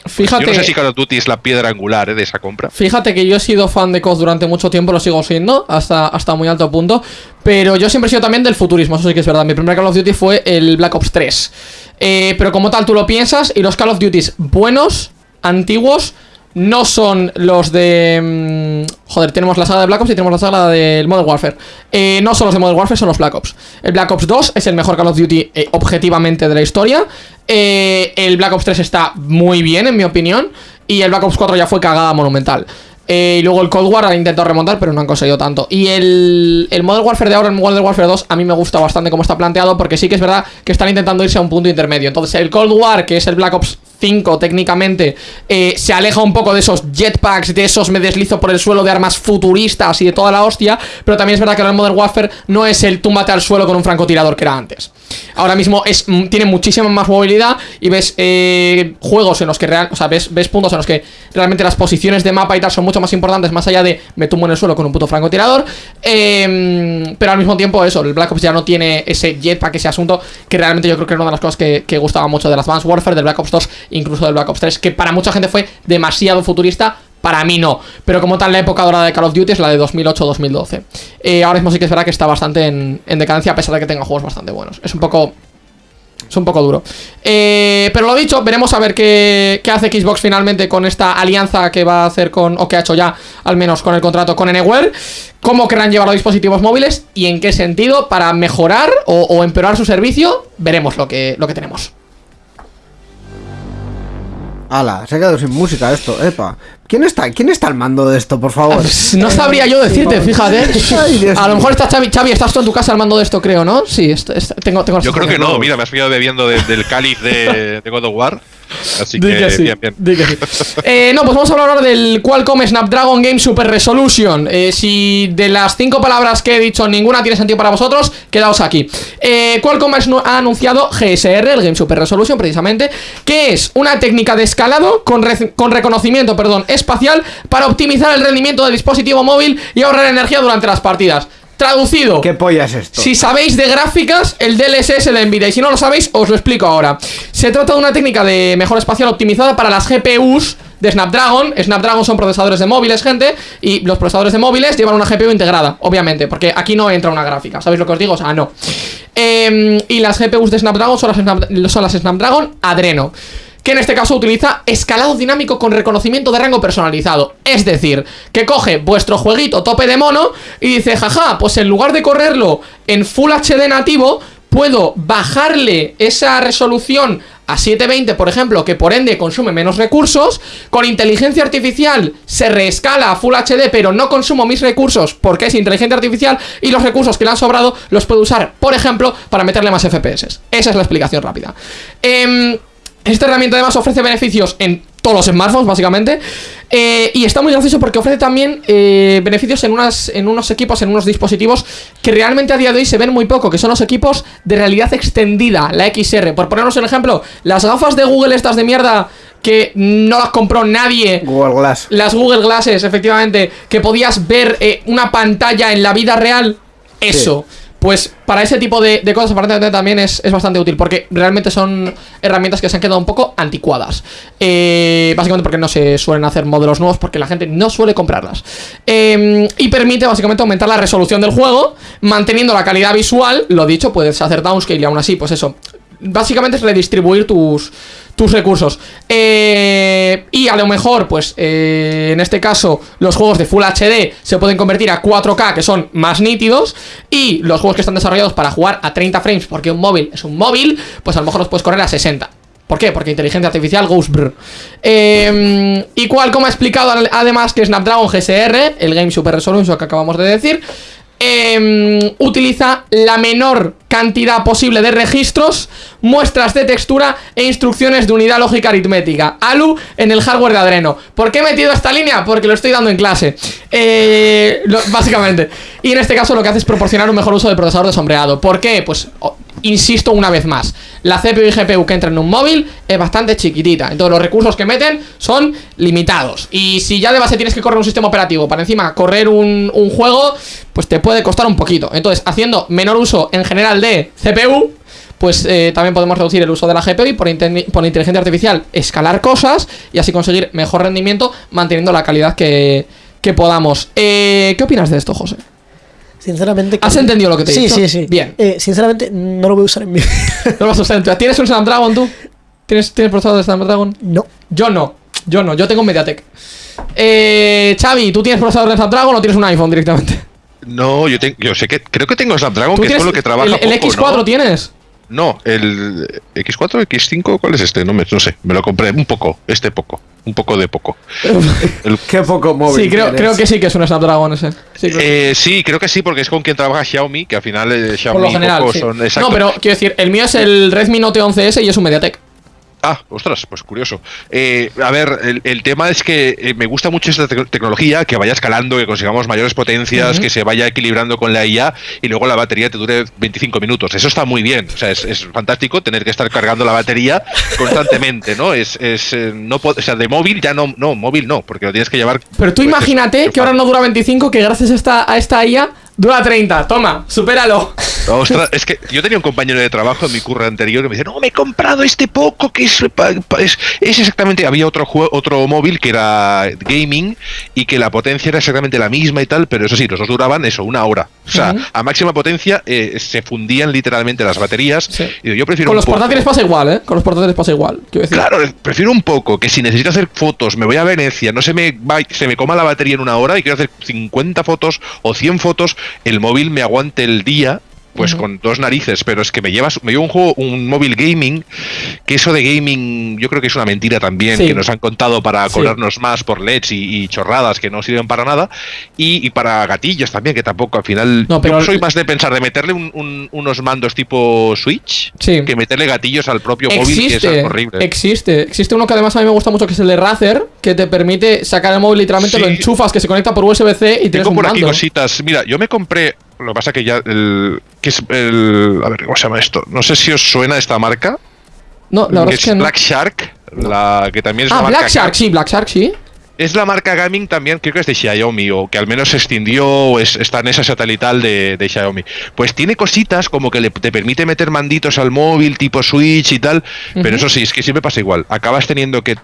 Fíjate, yo no sé si Call of Duty es la piedra angular eh, de esa compra. Fíjate que yo he sido fan de COD durante mucho tiempo, lo sigo siendo, hasta, hasta muy alto punto. Pero yo siempre he sido también del futurismo, eso sí que es verdad. Mi primer Call of Duty fue el Black Ops 3. Eh, pero como tal, tú lo piensas y los Call of Duty buenos, antiguos, no son los de... Mm, joder, tenemos la saga de Black Ops y tenemos la saga del Modern Warfare. Eh, no son los de Modern Warfare, son los Black Ops. El Black Ops 2 es el mejor Call of Duty eh, objetivamente de la historia. Eh, el Black Ops 3 está muy bien, en mi opinión. Y el Black Ops 4 ya fue cagada monumental. y luego el Cold War ha intentado remontar, pero no han conseguido tanto. Y el, el Modern Warfare de ahora, el Modern Warfare 2, a mí me gusta bastante cómo está planteado, porque sí que es verdad que están intentando irse a un punto intermedio. Entonces, el Cold War, que es el Black Ops 5 técnicamente eh, se aleja un poco de esos jetpacks, de esos me deslizo por el suelo de armas futuristas y de toda la hostia, pero también es verdad que el Modern Warfare no es el túmbate al suelo con un francotirador que era antes. Ahora mismo es, mm, tiene muchísima más movilidad y ves eh, juegos en los que real, o sea, ves, ves puntos en los que realmente las posiciones de mapa y tal son mucho más importantes, más allá de me tumbo en el suelo con un puto francotirador. Em, pero al mismo tiempo, eso, el Black Ops ya no tiene ese jetpack, ese asunto, que realmente yo creo que era una de las cosas que, gustaba mucho del Advanced Warfare, del Black Ops 2, incluso del Black Ops 3, que para mucha gente fue demasiado futurista Para mí no, pero como tal la época dorada de Call of Duty es la de 2008-2012. Eh, ahora mismo sí que es verdad que está bastante en, en decadencia a pesar de que tenga juegos bastante buenos. Es un poco es un poco duro. Eh, pero lo dicho, veremos a ver qué, qué, hace Xbox finalmente con esta alianza que va a hacer con, o que ha hecho ya, al menos con el contrato con Anywhere. Cómo querrán llevar los dispositivos móviles y en qué sentido para mejorar o, o empeorar su servicio. Veremos lo que, lo que tenemos. Ala, se ha quedado sin música esto, epa. ¿Quién está, ¿Quién está al mando de esto, por favor? No sabría yo decirte, fíjate. a lo mejor está Xavi, Xavi, estás tú en tu casa al mando de esto, creo, ¿no? Sí, tengo, tengo Yo creo que no, mira, me has pillado bebiendo del cáliz de, de God of War. Así que, bien, bien. Eh, no, pues vamos a hablar ahora del Qualcomm Snapdragon Game Super Resolution. Eh, si de las cinco palabras que he dicho ninguna tiene sentido para vosotros, quedaos aquí. Eh, Qualcomm ha anunciado GSR, el Game Super Resolution, precisamente, que es una técnica de escalado con, con reconocimiento perdón, espacial para optimizar el rendimiento del dispositivo móvil y ahorrar energía durante las partidas. Traducido. ¿Qué polla es esto? Si sabéis de gráficas, el DLSS de Nvidia. Y si no lo sabéis, os lo explico ahora. Se trata de una técnica de mejora espacial optimizada para las GPUs de Snapdragon. Snapdragon son procesadores de móviles, gente. Y los procesadores de móviles llevan una GPU integrada, obviamente. Porque aquí no entra una gráfica. ¿Sabéis lo que os digo? O sea, no. Eh, y las GPUs de Snapdragon son las, son las Snapdragon Adreno que en este caso utiliza escalado dinámico con reconocimiento de rango personalizado. Es decir, que coge vuestro jueguito tope de mono y dice, jaja, pues en lugar de correrlo en Full HD nativo, puedo bajarle esa resolución a 720, por ejemplo, que por ende consume menos recursos, con inteligencia artificial se reescala a Full HD, pero no consumo mis recursos porque es inteligencia artificial y los recursos que le han sobrado los puedo usar, por ejemplo, para meterle más FPS. Esa es la explicación rápida. Eh, esta herramienta además ofrece beneficios en todos los smartphones, básicamente. Eh, y está muy gracioso porque ofrece también eh, beneficios en, unas, en unos equipos, en unos dispositivos que realmente a día de hoy se ven muy poco, que son los equipos de realidad extendida, la XR. Por ponernos un ejemplo, las gafas de Google estas de mierda que no las compró nadie. Google Glass. Las Google Glasses, efectivamente, que podías ver eh, una pantalla en la vida real. Eso. Pues para ese tipo de, cosas aparentemente también es, bastante útil Porque realmente son herramientas que se han quedado un poco anticuadas. Eh, Básicamente porque no se suelen hacer modelos nuevos Porque la gente no suele comprarlas. Em, Y permite básicamente aumentar la resolución del juego Manteniendo la calidad visual. Lo dicho, puedes hacer downscale y aún así, pues eso Básicamente es redistribuir tus, tus recursos. Eh, y a lo mejor, pues, eh, en este caso, los juegos de Full HD se pueden convertir a 4K, que son más nítidos, y los juegos que están desarrollados para jugar a 30 frames, porque un móvil es un móvil, pues a lo mejor los puedes correr a 60. ¿Por qué? Porque inteligencia artificial goes brr. Eh, y cual, como ha explicado además que Snapdragon GSR, el Game Super Resolution que acabamos de decir, eh, utiliza la menor cantidad posible de registros, muestras de textura e instrucciones de unidad lógica aritmética. ALU en el hardware de Adreno. ¿Por qué he metido esta línea? Porque lo estoy dando en clase. Eh, básicamente. Y en este caso lo que hace es proporcionar un mejor uso del procesador de sombreado. ¿Por qué? Pues insisto una vez más, la CPU y GPU que entra en un móvil es bastante chiquitita, entonces los recursos que meten son limitados. Y si ya de base tienes que correr un sistema operativo para encima correr un, juego, pues te puede costar un poquito. Entonces, haciendo menor uso en general de CPU, pues eh, también podemos reducir el uso de la GPU y por, por, inteligencia artificial escalar cosas y así conseguir mejor rendimiento manteniendo la calidad que, que podamos. Eh, ¿Qué opinas de esto, José? Sinceramente. ¿Has entendido lo que te he sí, dicho? Sí, sí, Bien. Eh, sinceramente, no lo voy a usar en mi No lo vas a usar en tu ¿Tienes un Snapdragon tú? ¿Tienes, ¿Tienes procesador de Snapdragon? No. Yo no. Yo no. Yo tengo un Mediatek. Eh, Xavi, ¿tú tienes procesador de Snapdragon o tienes un iPhone directamente? No, yo, yo sé que creo que tengo Snapdragon, que es con lo que trabaja. ¿El, el X4 tienes? No, el X4, X5, ¿cuál es este? No, me, no sé, me lo compré un poco, este poco, un poco de poco. Qué poco móvil. Sí, creo, creo, que sí que es un Snapdragon ese. Sí creo, eh, sí, creo que sí, porque es con quien trabaja Xiaomi, que al final eh, Xiaomi Por lo general, sí. son. No, pero quiero decir, el mío es el Redmi Note 11S y es un MediaTek. Ah, ostras, pues curioso. Eh, a ver, el, el, tema es que eh, me gusta mucho esta te tecnología, que vaya escalando, que consigamos mayores potencias, uh -huh. que se vaya equilibrando con la IA y luego la batería te dure 25 minutos. Eso está muy bien. O sea, es, es fantástico tener que estar cargando la batería constantemente, ¿no? Es, es eh, no o sea, de móvil ya no, no, móvil no, porque lo tienes que llevar. Pero tú pues, imagínate que ahora no dura 25, que gracias a esta, a esta IA Dura 30, toma, supéralo. Ostras, es que yo tenía un compañero de trabajo en mi curro anterior que me decía, no, me he comprado este poco que es, es, exactamente, había otro juego, otro móvil que era gaming y que la potencia era exactamente la misma y tal, pero eso sí, los dos duraban eso, una hora. O sea, a máxima potencia eh, se fundían literalmente las baterías. Y yo prefiero Con los portátiles pasa igual, ¿eh? Con los portátiles pasa igual. Claro, prefiero un poco que si necesito hacer fotos, me voy a Venecia, no se me, va, se me coma la batería en una hora y quiero hacer 50 fotos o 100 fotos, el móvil me aguante el día pues con dos narices, pero es que me llevas, me llevo un juego, un móvil gaming, que eso de gaming yo creo que es una mentira también, que nos han contado para cobrarnos más por LEDs y, chorradas que no sirven para nada, y, para gatillos también, que tampoco al final. No, pero yo soy más de pensar de meterle unos mandos tipo Switch que meterle gatillos al propio móvil, que es horrible. Existe, existe uno que además a mí me gusta mucho, que es el de Razer, que te permite sacar el móvil literalmente, lo enchufas, que se conecta por USB-C y tienes Tengo por aquí cositas. Mira, yo me compré lo que pasa que ya el. Que es el. A ver, ¿cómo se llama esto? No sé si os suena esta marca. No, la verdad es que. Black Shark, la que también es ah, Black Shark, sí, Black Shark, sí. Es la marca gaming también, creo que es de Xiaomi, o que al menos se extendió, es, está en esa satelital de, de, Xiaomi. Pues tiene cositas como que le, te permite meter manditos al móvil, tipo Switch y tal, pero eso sí, es que siempre pasa igual. Acabas teniendo que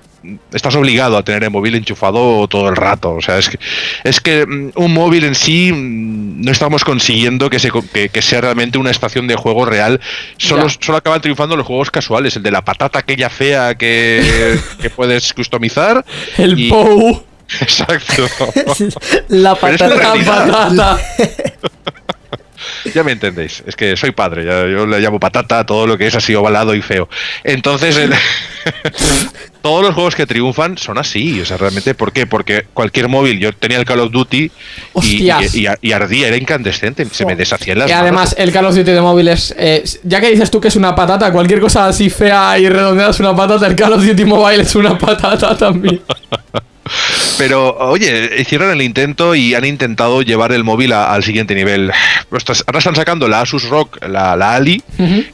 estás obligado a tener el móvil enchufado todo el rato. O sea, es que, es que mm, un móvil en sí mm, no estamos consiguiendo que, se, que, sea realmente una estación de juego real. Solo, solo acaban triunfando los juegos casuales. El de la patata aquella fea que, que puedes customizar. El POU. Exacto. la patata. ya me entendéis. Es que soy padre, yo le llamo patata a todo lo que es así ovalado y feo. Entonces, todos los juegos que triunfan son así. O sea, realmente, ¿por qué? Porque cualquier móvil, yo tenía el Call of Duty y, y, ardía, era incandescente, se me deshacían las Y además, el Call of Duty de móviles, eh, ya que dices tú que es una patata, cualquier cosa así fea y redondeada es una patata, el Call of Duty Mobile es una patata también. Pero, oye, hicieron el intento y han intentado llevar el móvil al siguiente nivel. Ahora están sacando la Asus Rock, la, Ali,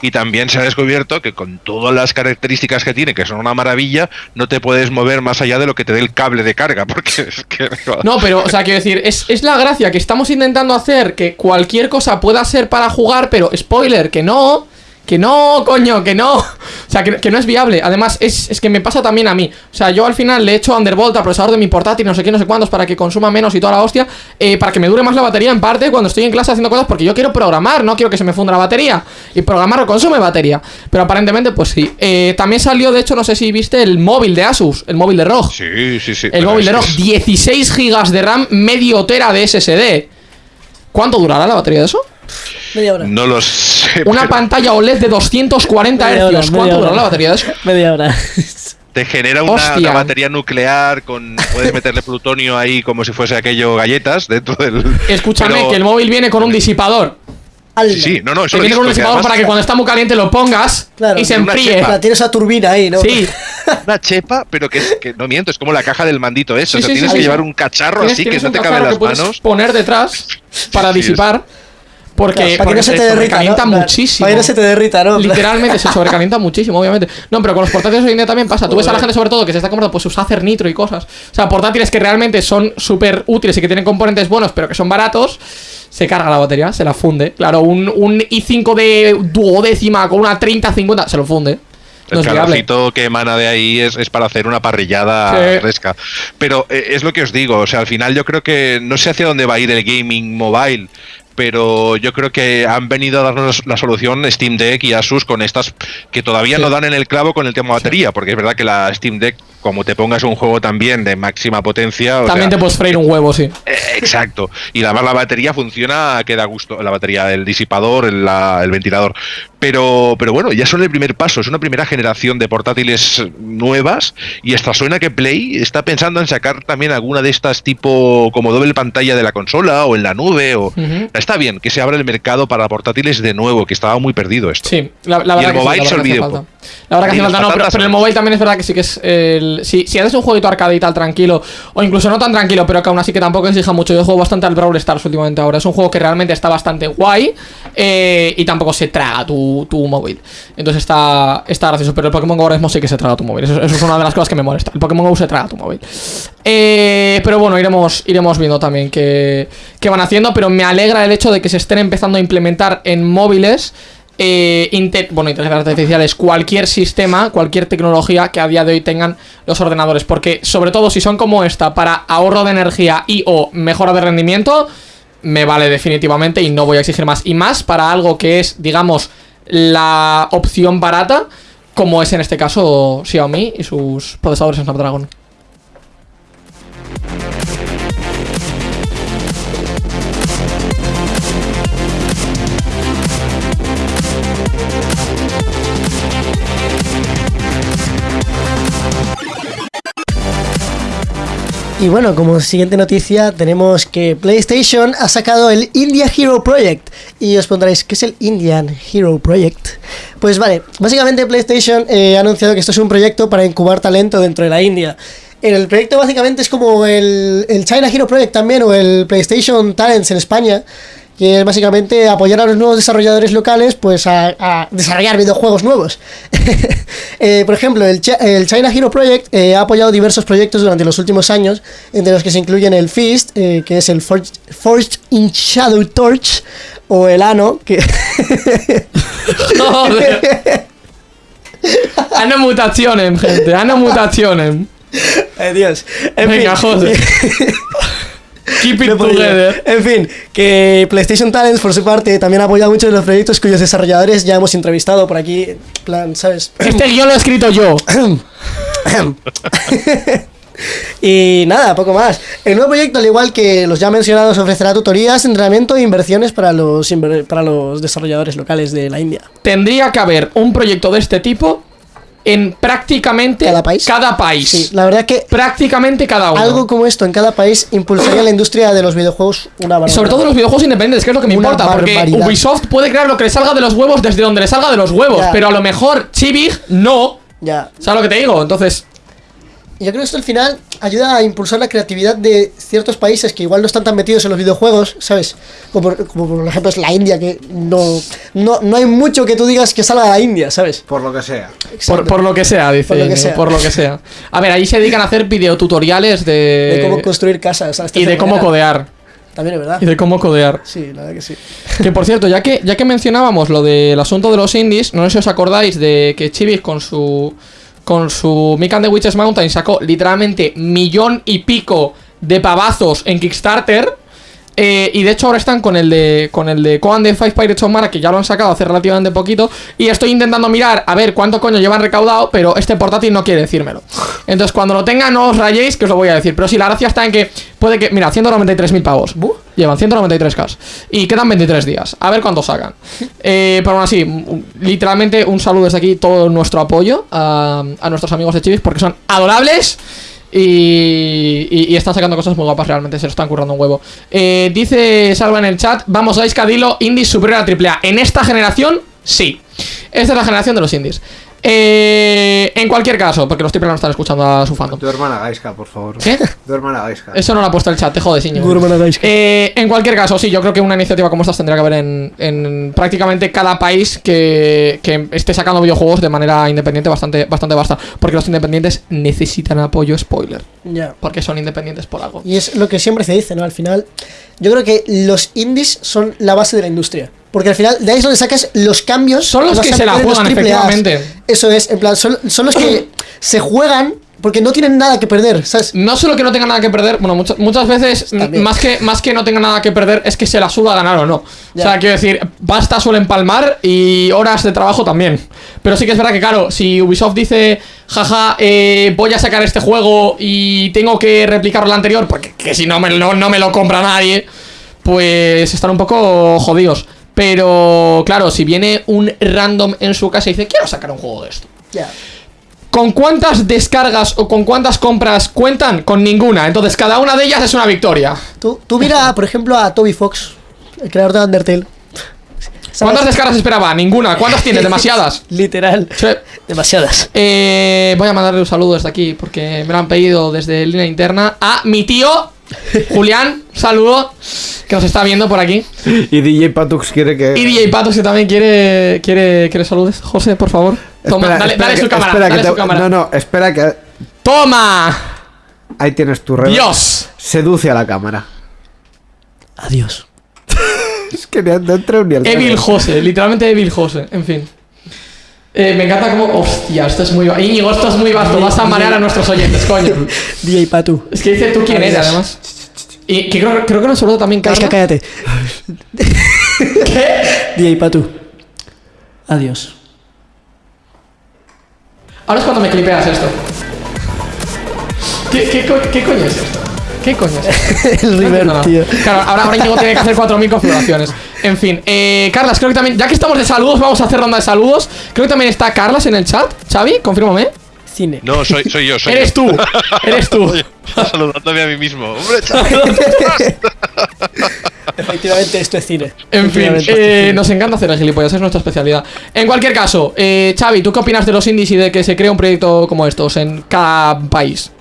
y también se ha descubierto que con todas las características que tiene, que son una maravilla, no te puedes mover más allá de lo que te dé el cable de carga, porque es que... No, pero, o sea, quiero decir, es, es la gracia que estamos intentando hacer que cualquier cosa pueda ser para jugar, pero spoiler, que no que no, coño, que no. O sea, que, no es viable. Además, es, que me pasa también a mí. O sea, yo al final le he hecho Undervolt al procesador de mi portátil, no sé qué, no sé cuántos, para que consuma menos y toda la hostia. Eh, para que me dure más la batería, en parte, cuando estoy en clase haciendo cosas, porque yo quiero programar, no quiero que se me funda la batería. Y programar consume batería. Pero aparentemente, pues sí. Eh, también salió, de hecho, no sé si viste el móvil de Asus, el móvil de ROG. Sí, sí, sí. El móvil de ROG, 16 GB de RAM, medio tera de SSD. ¿Cuánto durará la batería de eso? Media hora. No lo sé. Una pantalla OLED de 240 Hz. ¿Cuánto dura la batería de eso? Media hora. Te genera una, batería nuclear con. Puedes meterle plutonio ahí como si fuese aquello galletas dentro del. Escúchame, que el móvil viene con un disipador. Sí, no, no, eso viene con un disipador para que cuando está muy caliente lo pongas y se enfríe. Tienes esa turbina ahí, ¿no? Sí. una chepa, pero que, no miento, es como la caja del mandito eso. o sea, tienes que llevar un cacharro así que no te cabe las manos. Poner detrás para disipar. Porque, para que no se te derrita, ¿no? muchísimo. Para que no se te derrita, ¿no? Literalmente se sobrecalienta muchísimo, obviamente. No, pero con los portátiles hoy en día también pasa. Tú ves a la gente, sobre todo, que se está comprando pues sus Acer Nitro y cosas. O sea, portátiles que realmente son súper útiles y que tienen componentes buenos, pero que son baratos. Se carga la batería, se la funde. Claro, un, un i5 de duodécima con una 30-50 se lo funde. el calorcito que emana de ahí es, es, para hacer una parrillada fresca. Pero eh, es lo que os digo, o sea, al final yo creo que no sé hacia dónde va a ir el gaming mobile, pero yo creo que han venido a darnos la solución Steam Deck y Asus con estas que todavía no dan en el clavo con el tema batería, porque es verdad que la Steam Deck, como te pongas un juego también de máxima potencia... también te puedes freír un huevo, sí. Eh, exacto. Y además la batería funciona, queda a gusto, la batería, el disipador, el, el ventilador. Pero, pero bueno, ya son el primer paso, es una primera generación de portátiles nuevas y esta suena que Play está pensando en sacar también alguna de estas tipo como doble pantalla de la consola o en la nube. O, Está bien que se abra el mercado para portátiles de nuevo, que estaba muy perdido esto. Sí, la, verdad y el mobile se olvide. La verdad que hace falta, no, pero, el mobile también es verdad que sí que es el... Si, si haces un jueguito arcade y tal tranquilo, o incluso no tan tranquilo, pero que aún así que tampoco exija mucho. Yo juego bastante al Brawl Stars últimamente ahora. Es un juego que realmente está bastante guay eh, y tampoco se traga tu tu, móvil. Entonces está, está gracioso. Pero el Pokémon Go ahora mismo sí que se traga tu móvil. Eso, es una de las cosas que me molesta. El Pokémon Go se traga tu móvil. Eh, pero bueno, iremos, iremos viendo también qué, qué van haciendo. Pero me alegra el el hecho de que se estén empezando a implementar en móviles eh, bueno, inteligencias artificiales, cualquier sistema, cualquier tecnología que a día de hoy tengan los ordenadores. Porque, sobre todo, si son como esta, para ahorro de energía y o mejora de rendimiento, me vale definitivamente y no voy a exigir más. Y más para algo que es, digamos, la opción barata, como es en este caso Xiaomi y sus procesadores Snapdragon. Y bueno, como siguiente noticia tenemos que PlayStation ha sacado el India Hero Project. Y os pondréis, ¿qué es el Indian Hero Project? Pues vale, básicamente PlayStation eh, ha anunciado que esto es un proyecto para incubar talento dentro de la India. El proyecto básicamente es como el, el China Hero Project también o el PlayStation Talents en España que es básicamente apoyar a los nuevos desarrolladores locales pues a, desarrollar videojuegos nuevos. Eh, por ejemplo, el, China Hero Project eh, ha apoyado diversos proyectos durante los últimos años, entre los que se incluyen el Fist, eh, que es el Forged, in Shadow Torch, o el Ano, que... Joder. Ano mutaciones, gente, ano mutaciones. Dios. Venga, joder. Keep it together. En fin, que PlayStation Talents, por su parte, también ha apoyado muchos de los proyectos cuyos desarrolladores ya hemos entrevistado por aquí. plan, ¿sabes? Este guion lo he escrito yo. y nada, poco más. El nuevo proyecto, al igual que los ya mencionados, ofrecerá tutorías, entrenamiento e inversiones para los, para los desarrolladores locales de la India. Tendría que haber un proyecto de este tipo en prácticamente cada país. Cada país. Sí, la verdad que prácticamente cada uno. Algo como esto en cada país impulsaría la industria de los videojuegos una barbaridad. Sobre todo los videojuegos independientes, que es lo que me importa, porque Ubisoft puede crear lo que le salga de los huevos desde donde le salga de los huevos, pero a lo mejor Chibig no. Ya. ¿Sabes lo que te digo? Entonces, yo creo que esto al final ayuda a impulsar la creatividad de ciertos países que igual no están tan metidos en los videojuegos, ¿sabes? Como, por ejemplo es la India, que no, no, hay mucho que tú digas que salga a la India, ¿sabes? Por lo que sea. Por, lo que sea, dice. Por lo que sea. A ver, ahí se dedican a hacer videotutoriales de... De cómo construir casas. Y de cómo codear. También es verdad. Y de cómo codear. Sí, la verdad que sí. Que por cierto, ya que, ya que mencionábamos lo del asunto de los indies, no sé si os acordáis de que Chivis con su con su Mick the Witches Mountain sacó literalmente millón y pico de pavazos en Kickstarter. Eh, y de hecho ahora están con el de con el de Coan de Five Pirates of Mara, que ya lo han sacado hace relativamente poquito. Y estoy intentando mirar a ver cuánto coño llevan recaudado, pero este portátil no quiere decírmelo. Entonces cuando lo tenga no os rayéis, que os lo voy a decir. Pero sí, la gracia está en que puede que. Mira, 193.000 pavos. Llevan 193k. Y quedan 23 días. A ver cuánto sacan. Eh, pero aún así, literalmente un saludo desde aquí, todo nuestro apoyo a, nuestros amigos de Chivis, porque son adorables. Y, están sacando cosas muy guapas realmente, se lo están currando un huevo. Eh, dice Salva en el chat, vamos a Iscadilo, indies superior a AAA. En esta generación, sí. Esta es la generación de los indies. Eh, en cualquier caso, porque los tipos no están escuchando a su fandom. Tu hermana Gaiska, por favor. ¿Qué? Tu hermana Gaiska. Eso no lo ha puesto el chat, te jodes, Tu hermana Gaiska. Eh, en cualquier caso, sí, yo creo que una iniciativa como esta tendría que haber en, prácticamente cada país que, esté sacando videojuegos de manera independiente bastante, bastante basta. Porque los independientes necesitan apoyo, spoiler. Ya. Porque son independientes por algo. Y es lo que siempre se dice, ¿no? Al final, yo creo que los indies son la base de la industria. Porque al final, de ahí es donde sacas los cambios. Son los que se la juegan, efectivamente. Eso es, en plan, son, los que se juegan porque no tienen nada que perder, ¿sabes? No solo que no tengan nada que perder, bueno, muchas, muchas veces, más que, más que no tengan nada que perder, es que se la suda ganar o no. O sea, quiero decir, basta suelen palmar y horas de trabajo también. Pero sí que es verdad que, claro, si Ubisoft dice, jaja, eh, voy a sacar este juego y tengo que replicar lo anterior, porque que si no me, no, no me lo compra nadie, pues están un poco jodidos. Pero, claro, si viene un random en su casa y dice, quiero sacar un juego de esto. Ya. ¿Con cuántas descargas o con cuántas compras cuentan? Con ninguna. Entonces, cada una de ellas es una victoria. Tú, tú mira, por ejemplo, a Toby Fox, el creador de Undertale. ¿Cuántas descargas esperaba? Ninguna. ¿Cuántas tienes? Demasiadas. Literal. Demasiadas. Eh, voy a mandarle un saludo desde aquí porque me lo han pedido desde línea interna a mi tío Julián, saludo, que nos está viendo por aquí. Y DJ Patux quiere que. Y DJ Patux que también quiere, quiere, quiere saludes. José, por favor. Toma, dale, dale su cámara. Dale su cámara. No, no, espera que. ¡Toma! Ahí tienes tu red. ¡Dios! Seduce a la cámara. Adiós. Es que no, no entré ni al Evil. Jose, literalmente Evil Jose, en fin. Eh, me encanta como. Hostia, esto es muy. Íñigo, esto es muy vasto. Vas a marear a nuestros oyentes, coño. DJ Patu. Es que dice tú quién eres, además. Y que creo, creo que nos saludó también Carla. cállate. ¿Qué? DJ Patu. Adiós. Ahora es cuando me clipeas esto. ¿Qué, qué, co- qué coño es esto? ¿Qué coño es esto? El No River, tío. Claro, ahora, ahora Íñigo tiene que hacer 4.000 configuraciones. En fin, eh, Carlas, creo que también, ya que estamos de saludos, vamos a hacer ronda de saludos. Creo que también está Carlas en el chat. Xavi, confírmame. Cine. No, soy, soy yo, soy Eres yo. tú, eres tú. Saludándome a mí mismo. Hombre. Efectivamente, esto es cine. En fin, eh, cine. nos encanta hacer el gilipollas, es nuestra especialidad. En cualquier caso, eh, Xavi, ¿tú qué opinas de los indies y de que se crea un proyecto como estos en cada país?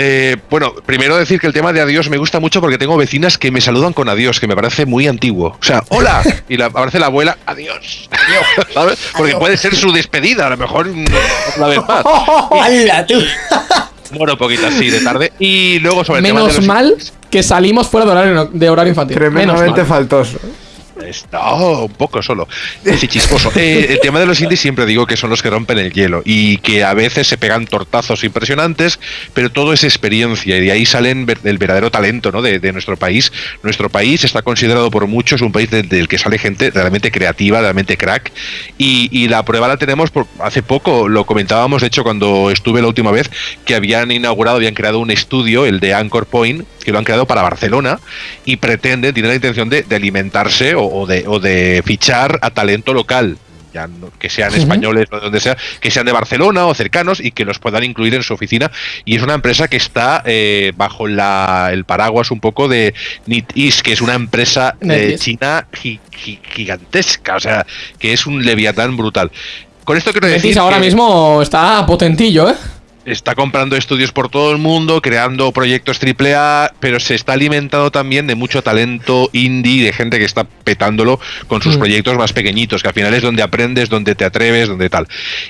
Eh, bueno, primero decir que el tema de adiós me gusta mucho porque tengo vecinas que me saludan con adiós, que me parece muy antiguo. O sea, hola, y la, aparece la abuela, adiós. ¿Sabes? Porque puede ser su despedida, a lo mejor una vez más. ¡Hala, tú! Bueno, poquito así de tarde. Y luego sobre el tema de Menos los mal que salimos fuera de horario, de horario infantil. Menos Tremendamente mal. faltoso. Es- No, un poco solo. Sí, chisposo. Eh, el tema de los indies siempre digo que son los que rompen el hielo y que a veces se pegan tortazos impresionantes, pero todo es experiencia y de ahí salen el verdadero talento ¿no? de, de nuestro país. Nuestro país está considerado por muchos un país del, del que sale gente realmente creativa, realmente crack y, y la prueba la tenemos por hace poco, lo comentábamos de hecho cuando estuve la última vez, que habían inaugurado, habían creado un estudio, el de Anchor Point, que lo han creado para Barcelona y pretenden, tienen la intención de, de alimentarse o, o de, o de fichar a talento local. Ya no- que sean españoles o de donde sea, que sean de Barcelona o cercanos y que los puedan incluir en su oficina. Y es una empresa que está eh, bajo la, el paraguas un poco de NetEase, que es una empresa eh, china gi- gi- gigantesca, o sea, que es un leviatán brutal. Con esto quiero decir ahora que- mismo está potentillo, ¿eh? Está comprando estudios por todo el mundo, creando proyectos AAA, pero se está alimentando también de mucho talento indie, de gente que está petándolo con sus Mm. proyectos más pequeñitos, que al final es donde aprendes, donde te atreves, donde tal.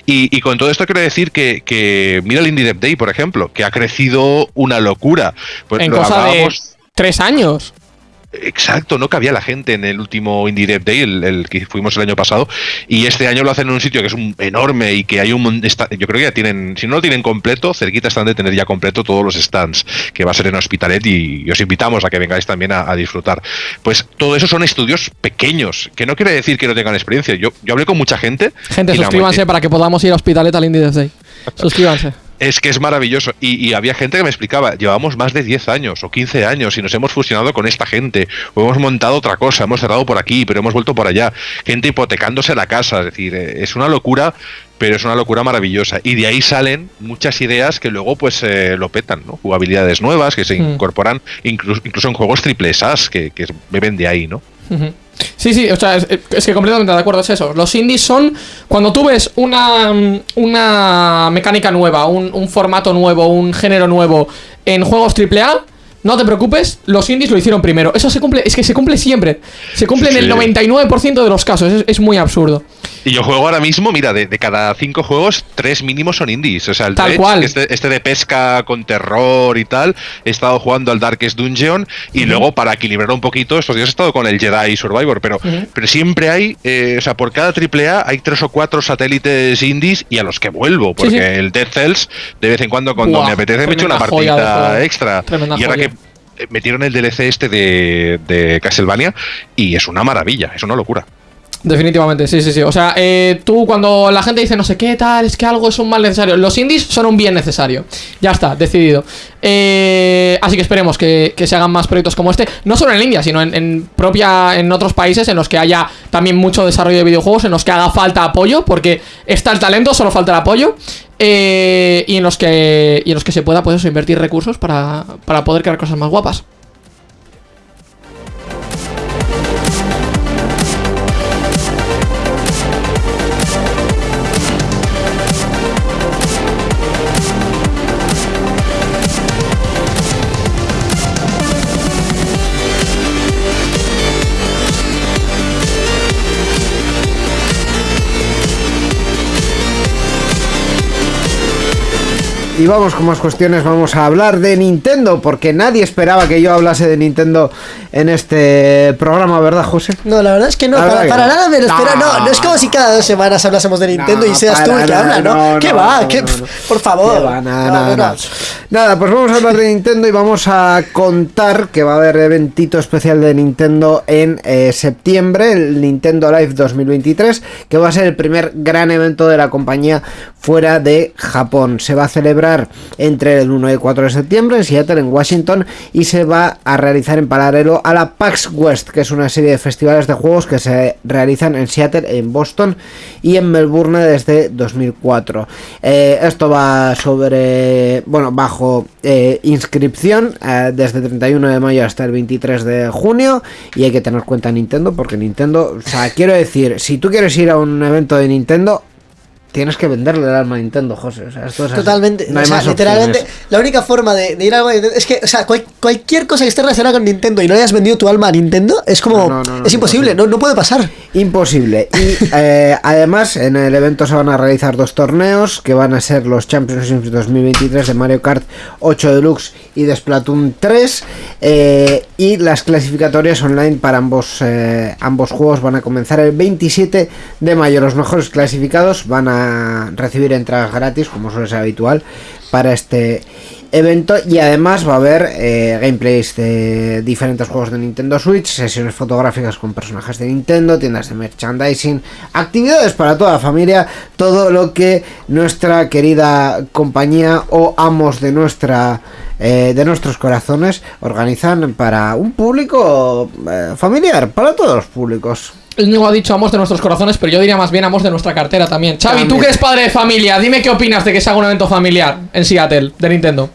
Y, y con todo esto quiero decir que, que mira el Indie Dev Day, por ejemplo, que ha crecido una locura. Pues en lo cosa de tres años. Exacto, no cabía la gente en el último Indie Dev Day, el, el que fuimos el año pasado, y este año lo hacen en un sitio que es un enorme y que hay un está- yo creo que ya tienen, si no lo tienen completo, cerquita están de tener ya completo todos los stands, que va a ser en Hospitalet y, y os invitamos a que vengáis también a, a disfrutar. Pues todo eso son estudios pequeños, que no quiere decir que no tengan experiencia. Yo, yo hablé con mucha gente. Gente, suscríbanse para que podamos ir a Hospitalet al Indie Dev Day. Suscríbanse. Es que es maravilloso. Y, y había gente que me explicaba, llevamos más de 10 años o 15 años y nos hemos fusionado con esta gente, o hemos montado otra cosa, hemos cerrado por aquí, pero hemos vuelto por allá. Gente hipotecándose la casa, es decir, eh, es una locura, pero es una locura maravillosa. Y de ahí salen muchas ideas que luego pues eh, lo petan, ¿no? Jugabilidades nuevas que se Mm. incorporan incluso, incluso en juegos triple SAS, que, que beben de ahí, ¿no? Sí, sí, o sea, es, es que completamente de acuerdo, es eso. Los indies son cuando tú ves una, una mecánica nueva, un, un formato nuevo, un género nuevo en juegos AAA, no te preocupes, los indies lo hicieron primero. Eso se cumple, es que se cumple siempre. Se cumple en el Sí. 99% de los casos, es, es muy absurdo. Y yo juego ahora mismo, mira, de, de cada cinco juegos, tres mínimos son indies. O sea, el Tal Dredge, cual. Este, este de pesca con terror y tal. He estado jugando al Darkest Dungeon. Y luego, para equilibrar un poquito, estos días he estado con el Jedi Survivor. Pero, pero siempre hay, eh, o sea, por cada triple A hay tres o cuatro satélites indies y a los que vuelvo. Porque sí. el Dead Cells, de vez en cuando, cuando me apetece, me echo una joya juego. extra. Tremenda y ahora joya. que metieron el DLC este de, Castlevania y es una maravilla, es una locura. Definitivamente, sí, sí, sí. O sea, eh, tú cuando la gente dice no sé qué tal, es que algo es un mal necesario. Los indies son un bien necesario. Ya está, decidido. Eh, así que esperemos que, que se hagan más proyectos como este. No solo en India, sino en, propia. en otros países en los que haya también mucho desarrollo de videojuegos, en los que haga falta apoyo, porque está el talento, solo falta el apoyo. eh, y en los que. Y en los que se pueda, pues eso, invertir recursos para, para poder crear cosas más guapas. Y vamos con más cuestiones. Vamos a hablar de Nintendo, porque nadie esperaba que yo hablase de Nintendo en este programa, ¿verdad, José? No, la verdad es que no, para, nada me lo espera. No, no es como si cada dos semanas hablásemos de Nintendo y seas tú el que habla, ¿no? ¿Qué va? ¿Qué? Por favor. nada, nada, nada. Nada, pues vamos a hablar de Nintendo y vamos a contar que va a haber eventito especial de Nintendo en eh, septiembre, el Nintendo Live 2023, que va a ser el primer gran evento de la compañía fuera de Japón. Se va a celebrar entre el 1 y el 4 de septiembre en Seattle, en Washington, y se va a realizar en paralelo a la PAX West, que es una serie de festivales de juegos que se realizan en Seattle, en Boston y en Melbourne desde 2004. Eh, esto va sobre, bueno, bajo eh, inscripción eh, desde el 31 de mayo hasta el 23 de junio y hay que tener cuenta Nintendo porque Nintendo, o sea, quiero decir, si tú quieres ir a un evento de Nintendo, tienes que venderle el alma a Nintendo, José. O sea, esto es Totalmente. No hay o sea, más literalmente, opciones. la única forma de, de ir a algo de Nintendo es que, o sea, cual- cualquier cosa que esté relacionada con Nintendo y no hayas vendido tu alma a Nintendo es como. No, no, es imposible, no, no puede pasar. Imposible. Y eh, además en el evento se van a realizar dos torneos que van a ser los Championships 2023 de Mario Kart 8 Deluxe y de Splatoon 3 eh, y las clasificatorias online para ambos, eh, ambos juegos van a comenzar el 27 de mayo. Los mejores clasificados van a recibir entradas gratis como suele ser habitual para este evento y además va a haber eh, gameplays de diferentes juegos de Nintendo Switch, sesiones fotográficas con personajes de Nintendo, tiendas de merchandising, actividades para toda la familia, todo lo que nuestra querida compañía o amos de nuestra eh, de nuestros corazones organizan para un público eh, familiar, para todos los públicos. Íñigo ha dicho amos de nuestros corazones, pero yo diría más bien amos de nuestra cartera también. Xavi, tú que eres padre de familia, dime qué opinas de que se haga un evento familiar en Seattle de Nintendo.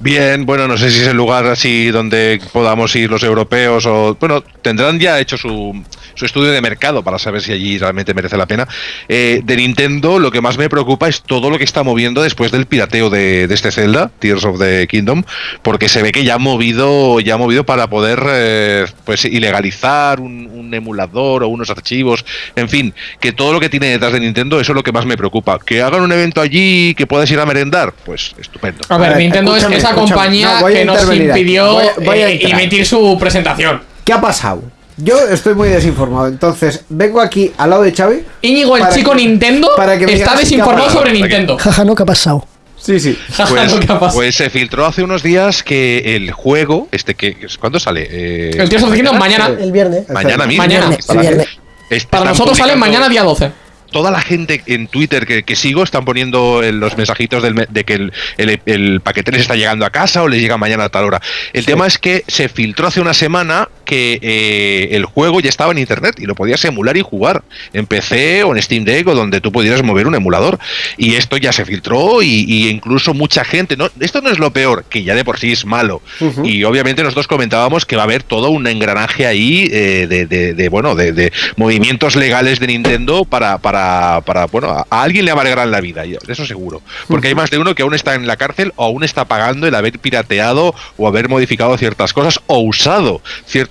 Bien, bueno, no sé si es el lugar así donde podamos ir los europeos o. Bueno, tendrán ya hecho su, su estudio de mercado para saber si allí realmente merece la pena. Eh, de Nintendo, lo que más me preocupa es todo lo que está moviendo después del pirateo de, de este Zelda, Tears of the Kingdom, porque se ve que ya ha movido, ya ha movido para poder eh, pues ilegalizar un, un emulador o unos archivos. En fin, que todo lo que tiene detrás de Nintendo, eso es lo que más me preocupa. Que hagan un evento allí que puedas ir a merendar, pues estupendo. A ver, Nintendo es esa escúchame. compañía No, que nos impidió Voy a- voy a eh, emitir su presentación. ¿Qué ha pasado? Yo estoy muy desinformado, entonces vengo aquí al lado de Xavi. Íñigo, el Para chico que- Nintendo, para que me está desinformado sobre Para Nintendo. Jaja, no, ¿qué ha pasado? Sí, sí. Pues, Lo que ha pasado. pues se filtró hace unos días que el juego, este que ¿cuándo sale? Eh, El of the Kingdom mañana. El viernes. Mañana mismo. Mañana. El viernes. Est- Para nosotros sale mañana día 12. Toda la gente en Twitter que, que sigo están poniendo en los mensajitos del me- de que el, el- el paquete les está llegando a casa o les llega mañana a tal hora. El tema es que se filtró hace una semana que eh, el juego ya estaba en internet y lo podías emular y jugar en PC o en Steam Deck o donde tú pudieras mover un emulador. Y esto ya se filtró y, y incluso mucha gente. No, esto no es lo peor, que ya de por sí es malo. Y obviamente nosotros comentábamos que va a haber todo un engranaje ahí eh, de, de- de, bueno de, de movimientos legales de Nintendo para, para, para bueno a, a alguien le amargarán la vida, eso seguro. Porque hay más de uno que aún está en la cárcel o aún está pagando el haber pirateado o haber modificado ciertas cosas o usado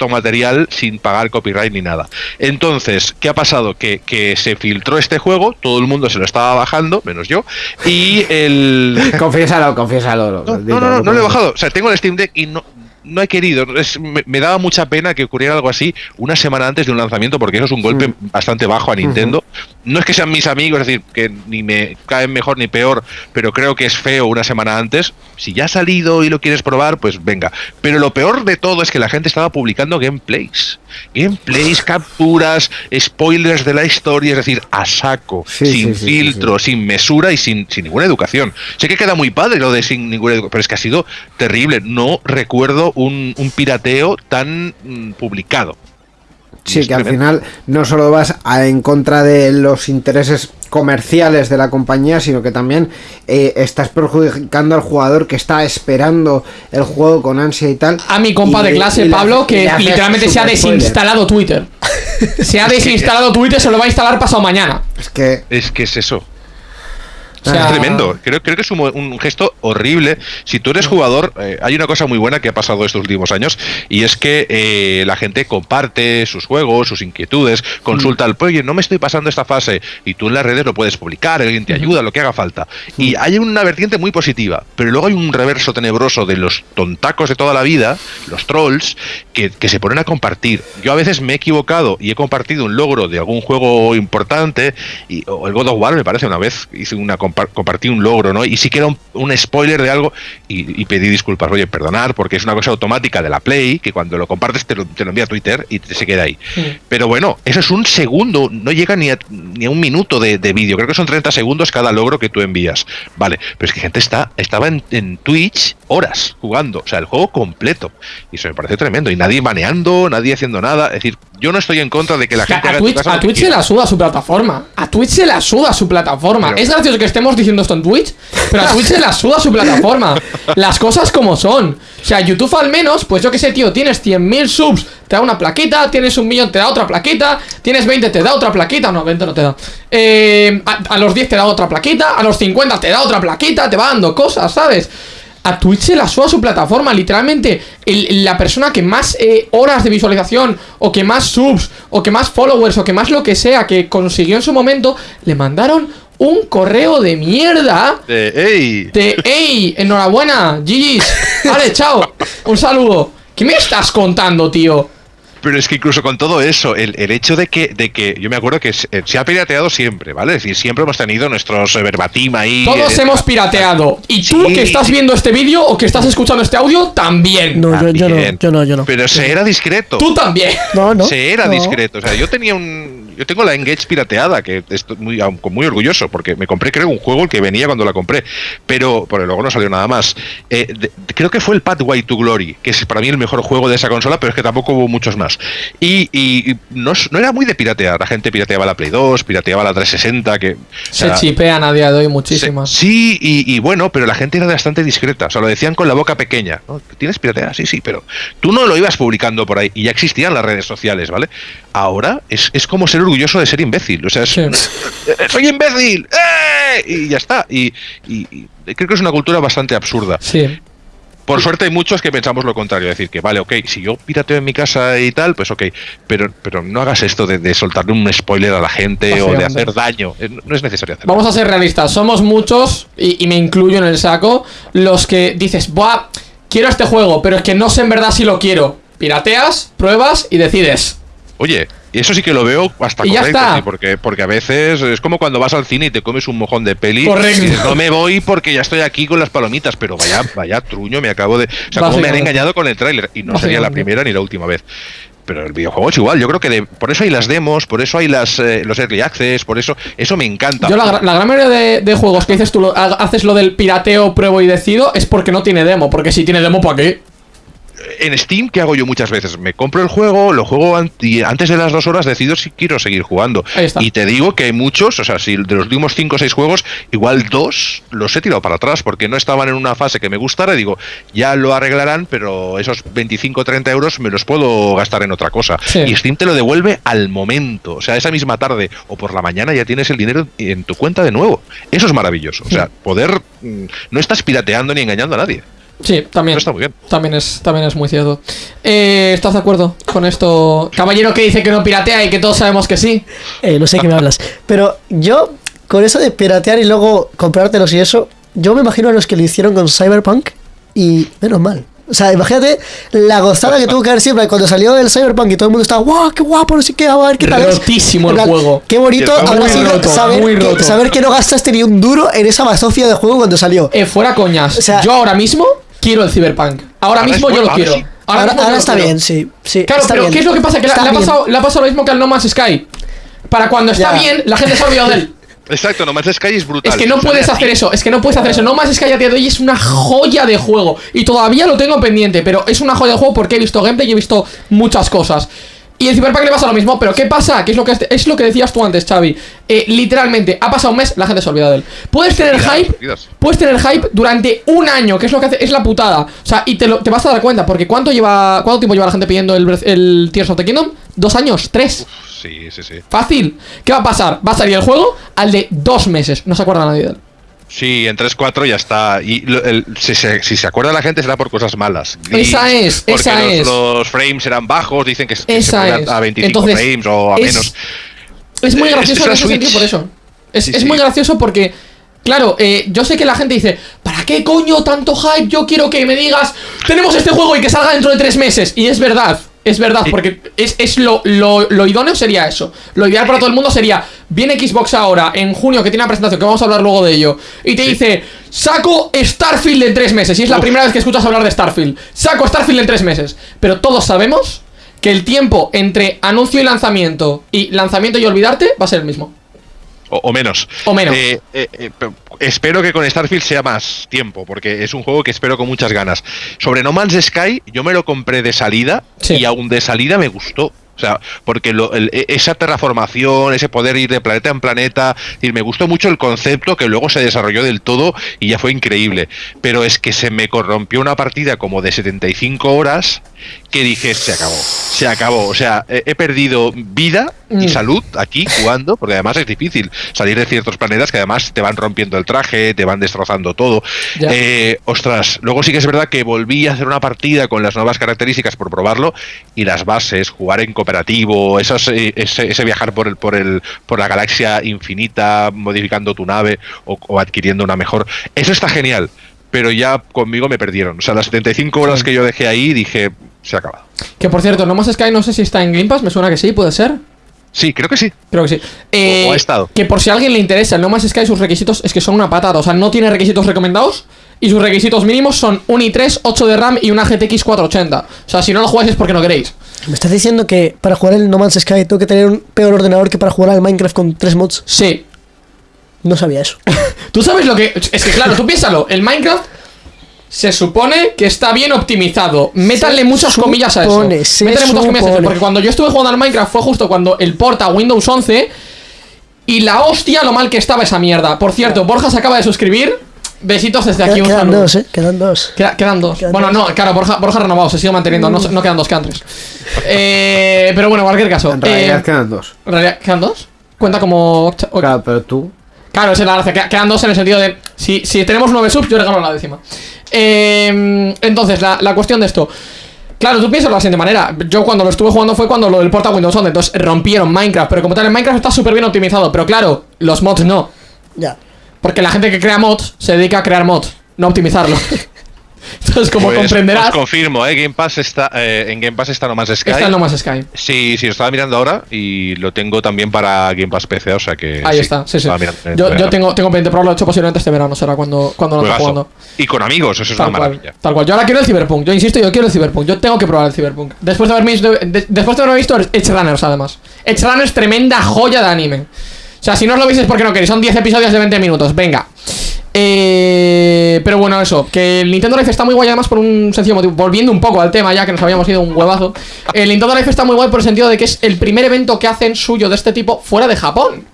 cierto material sin pagar copyright ni nada. Entonces, ¿qué ha pasado? Que, que se filtró este juego, todo el mundo se lo estaba bajando, menos yo, y el... Confiésalo, confiésalo. No, no, no, no, no lo he bajado. O sea, tengo el Steam Deck y no, no he querido. Es- me, me daba mucha pena que ocurriera algo así una semana antes de un lanzamiento, porque eso es un golpe bastante bajo a Nintendo. No es que sean mis amigos, es decir, que ni me caen mejor ni peor, pero creo que es feo una semana antes. Si ya ha salido y lo quieres probar, pues venga. Pero lo peor de todo es que la gente estaba publicando gameplays. Gameplays, capturas, spoilers de la historia, es decir, a saco, Sí, sin sí, sí, sí, filtro, sin mesura y sin, sin ninguna educación. Sé que queda muy padre lo de sin ninguna educación, pero es que ha sido terrible. No recuerdo un, un pirateo tan mm, publicado. Sí, que al final no solo vas a- en contra de los intereses comerciales de la compañía, sino que también eh, estás perjudicando al jugador que está esperando el juego con ansia y tal. A mi compa Y de le- clase, y Pablo, y que literalmente se ha spoiler. desinstalado Twitter. Se ha desinstalado Twitter, se lo va a instalar pasado mañana. Es que Es que es eso. Es tremendo. Creo, creo que es un, gesto horrible. Si tú eres jugador, eh, hay una cosa muy buena que ha pasado estos últimos años y es que eh, la gente comparte sus juegos, sus inquietudes, consulta al oye, no me estoy pasando esta fase y tú en las redes lo puedes publicar, alguien te ayuda, lo que haga falta. Y hay una vertiente muy positiva, pero luego hay un reverso tenebroso de los tontacos de toda la vida, los trolls, que, se ponen a compartir. Yo a veces me he equivocado y he compartido un logro de algún juego importante, y, o el God of War me parece una vez, hice una compartí un logro, ¿no? Y sí que era un, spoiler de algo y, pedí disculpas, oye, perdonar, porque es una cosa automática de la Play, que cuando lo compartes te lo, envía a Twitter y se queda ahí. Pero bueno, eso es un segundo, no llega ni a, ni a un minuto de, vídeo, creo que son 30 segundos cada logro que tú envías. Vale, pero es que gente está, estaba en, en Twitch horas jugando, o sea, el juego completo. Y eso me parece tremendo. Y nadie maneando, nadie haciendo nada. Es decir, yo no estoy en contra de que la gente. A Twitch, a Twitch se la suda su plataforma. A Twitch se la suda su plataforma. es gracioso que estemos diciendo esto en Twitch, pero a Twitch se la suda su plataforma. Las cosas como son. O sea, YouTube al menos, pues yo qué sé, tío, tienes 100.000 subs, te da una plaquita, tienes un millón, te da otra plaquita, tienes 20, te da otra plaquita, no, 20 no te da. Eh, a, a los 10 te da otra plaquita, a los 50 te da otra plaquita, te va dando cosas, ¿sabes? A Twitch se la suba su plataforma. Literalmente, la persona que más eh, horas de visualización, o que más subs, o que más followers, o que más lo que sea que consiguió en su momento, le mandaron un correo de mierda. De ey. De ey, enhorabuena, GG's. Vale, chao. Un saludo. ¿Qué me estás contando, tío? Pero es que incluso con todo eso, el, hecho de que, de que yo me acuerdo que se, ha pirateado siempre, ¿vale? Es decir, siempre hemos tenido nuestros verbatim ahí. Todos eh, hemos pirateado. Y tú que estás viendo este vídeo o que estás escuchando este audio, también. No, Yo, no, yo no, yo no. Pero se era discreto. Tú también. No, no. Se era discreto. O sea, yo tenía un yo tengo la Engage pirateada, que estoy muy, muy orgulloso, porque me compré, creo, un juego el que venía cuando la compré, pero porque luego no salió nada más. Eh, creo que fue el Pathway to Glory, que es para mí el mejor juego de esa consola, pero es que tampoco hubo muchos más. Y, no, era muy de piratear, la gente pirateaba la Play 2, pirateaba la 360, que... Se chipean a día de hoy muchísimas. sí, y, bueno, pero la gente era bastante discreta, o sea, lo decían con la boca pequeña. ¿Tienes pirateada? Sí, sí, pero tú no lo ibas publicando por ahí, y ya existían las redes sociales, ¿vale? Ahora es, es como ser orgulloso de ser imbécil. O sea, es, soy imbécil. ¡Eh! Y ya está. Y, creo que es una cultura bastante absurda. Sí. Por suerte hay muchos que pensamos lo contrario, decir que vale, ok, si yo pirateo en mi casa y tal, pues ok, pero, pero no hagas esto de, soltarle un spoiler a la gente o de hacer daño, no es necesario hacerlo. Vamos a ser realistas, somos muchos, y, me incluyo en el saco, los que dices, Buah, quiero este juego, pero es que no sé en verdad si lo quiero. Pirateas, pruebas y decides. Oye, y eso sí que lo veo hasta correcto, porque, porque a veces es como cuando vas al cine y te comes un mojón de peli. Correcto. no me voy porque ya estoy aquí con las palomitas, pero vaya, vaya truño, me acabo de. O sea, como me han engañado con el tráiler. Y no sería la primera ni la última vez. Pero el videojuego es igual, yo creo que por eso hay las demos, por eso hay las eh, los early access, por eso, eso me encanta. Yo la, gran mayoría de, juegos que dices tú, haces lo del pirateo, pruebo y decido, es porque no tiene demo, porque si tiene demo, ¿para qué? En Steam, ¿qué hago yo muchas veces? Me compro el juego, lo juego antes de las dos horas decido si quiero seguir jugando. Y te digo que hay muchos, o sea, si de los últimos 5 o 6 juegos, igual dos los he tirado para atrás porque no estaban en una fase que me gustara. Y digo, ya lo arreglarán, pero esos 25 o 30 euros me los puedo gastar en otra cosa. Y Steam te lo devuelve al momento. O sea, esa misma tarde o por la mañana ya tienes el dinero en tu cuenta de nuevo. Eso es maravilloso. O sea, poder. Mm, no estás pirateando ni engañando a nadie. Sí, también. está muy bien. También es, también es muy cierto. Eh, ¿Estás de acuerdo con esto? Caballero que dice que no piratea y que todos sabemos que sí. Eh, no sé qué me hablas. Pero yo, con eso de piratear y luego comprártelos y eso, yo me imagino a los que lo hicieron con Cyberpunk y menos mal. O sea, imagínate la gozada que tuvo que haber siempre cuando salió el Cyberpunk y todo el mundo estaba, ¡guau, qué guapo! No sé qué, a ver qué tal es. Rotísimo el juego. Qué bonito habrá sido saber, que, saber que no gastaste ni un duro en esa bazofia de juego cuando salió. Eh, fuera coñas. O sea, yo ahora mismo quiero el Cyberpunk. Ahora, mismo yo lo quiero. Ahora, está bien, sí. sí claro, pero ¿qué es lo que pasa? Que le, ha pasado, le, ha pasado, lo mismo que al No Man's Sky. Para cuando está bien, la gente se ha olvidado de él. Exacto, No Man's Sky es brutal. Es que no puedes hacer eso, es que no puedes hacer eso. No Man's Sky a día de hoy es una joya de juego. Y todavía lo tengo pendiente, pero es una joya de juego porque he visto gameplay y he visto muchas cosas. Y el Cyberpunk le pasa lo mismo, pero ¿qué pasa? ¿Qué es lo que, es lo que decías tú antes, Xavi? Eh, literalmente, ha pasado un mes, la gente se ha olvidado de él. Puedes tener hype, puedes tener hype durante un año, que es lo que hace, es la putada. O sea, y te, lo, te vas a dar cuenta, porque ¿cuánto lleva, cuánto tiempo lleva la gente pidiendo el, el Tears of the Kingdom? ¿Dos años? ¿Tres? sí, sí, sí. Fácil. ¿Qué va a pasar? Va a salir el juego al de dos meses. No se acuerda nadie de él. Sí, en 3-4 ya está. Y si, se, acuerda la gente será por cosas malas. esa es, esa los, es. Los frames eran bajos, dicen que, se a 25 frames o a menos. Es muy gracioso en ese sentido por eso. Es, muy gracioso porque Claro, eh, yo sé que la gente dice, ¿para qué coño tanto hype? Yo quiero que me digas, tenemos este juego y que salga dentro de tres meses. Y es verdad, es verdad, porque es, lo, lo, idóneo sería eso. Lo ideal para todo el mundo sería, viene Xbox ahora, en junio, que tiene una presentación, que vamos a hablar luego de ello, y te dice, saco Starfield en tres meses. Y es la primera vez que escuchas hablar de Starfield. Saco Starfield en tres meses. Pero todos sabemos que el tiempo entre anuncio y lanzamiento y lanzamiento y olvidarte va a ser el mismo. O, menos. O menos. Eh, eh, eh, espero que con Starfield sea más tiempo, porque es un juego que espero con muchas ganas. Sobre No Man's Sky, yo me lo compré de salida y aún de salida me gustó. O sea, porque e, esa terraformación, ese poder ir de planeta en planeta, y me gustó mucho el concepto que luego se desarrolló del todo y ya fue increíble. Pero es que se me corrompió una partida como de 75 horas que dije, se acabó, se acabó. O sea, he, perdido vida y mm. salud aquí jugando, porque además es difícil salir de ciertos planetas que además te van rompiendo el traje, te van destrozando todo. Eh, ostras, luego sí que es verdad que volví a hacer una partida con las nuevas características por probarlo y las bases, jugar en cooperativo, esos, eh, ese, viajar por, el, por, el, por la galaxia infinita, modificando tu nave o adquiriendo una mejor, eso está genial pero ya conmigo me perdieron. O sea, las 75 horas que yo dejé ahí, dije, se ha acabado. Que por cierto, No Más Sky no sé si está en Game Pass, me suena que sí, puede ser. Sí, creo que sí. Creo que sí. Eh, o, ha estado. Que por si a alguien le interesa, el No Más Sky, sus requisitos es que son una patada. O sea, no tiene requisitos recomendados. Y sus requisitos mínimos son un i3, 8 de RAM y una GTX 480. O sea, si no lo jugáis es porque no queréis. ¿Me estás diciendo que para jugar el No Man's Sky tengo que tener un peor ordenador que para jugar al Minecraft con tres mods? Sí. No sabía eso. tú sabes lo que. Es que claro, tú piénsalo. El Minecraft se supone que está bien optimizado. Métanle muchas comillas a eso. Métanle muchas comillas a eso. Porque cuando yo estuve jugando al Minecraft fue justo cuando el porta Windows 11. Y la hostia lo mal que estaba esa mierda. Por cierto, Borja se acaba de suscribir. Besitos desde aquí. Quedan dos, ¿eh? Quedan dos. quedan dos. bueno, no, claro, Borja, Borja renovado, se sigue manteniendo. No, no, quedan dos, quedan tres. Eh, pero bueno, en cualquier caso. En realidad eh, quedan dos. ¿En realidad quedan dos? Cuenta como. Claro, pero tú. Claro, esa es la gracia. Quedan dos en el sentido de. Si, si tenemos nueve subs, yo regalo la décima. Eh, entonces, la, la cuestión de esto. Claro, tú piensas de la siguiente manera. Yo cuando lo estuve jugando fue cuando lo del porta Windows 11. Entonces rompieron Minecraft. Pero como tal, en Minecraft está súper bien optimizado. Pero claro, los mods no. Ya. Porque la gente que crea mods se dedica a crear mods, no a optimizarlo. Entonces, como pues, comprenderás. Os confirmo, ¿eh? Game Pass está, eh, en Game Pass está No Más Sky. Está No Más Sky. Sí, sí, lo estaba mirando ahora y lo tengo también para Game Pass PC, o sea que. Ahí está, sí, sí. Yo, yo, tengo, tengo pendiente probarlo, hecho posiblemente este verano, será cuando, cuando lo esté jugando. Y con amigos, eso es una maravilla. tal cual. Yo ahora quiero el Cyberpunk, yo insisto, yo quiero el Cyberpunk. Yo tengo que probar el Cyberpunk. Después de haber visto, después de haber visto Edge Runners, además. Edge Runners, tremenda joya de anime. O sea, si no os lo veis es porque no queréis, son 10 episodios de 20 minutos. Venga. Eh, pero bueno, eso, que el Nintendo Life está muy guay además por un sencillo motivo. Volviendo un poco al tema, ya que nos habíamos ido un huevazo. El Nintendo Life está muy guay por el sentido de que es el primer evento que hacen suyo de este tipo fuera de Japón.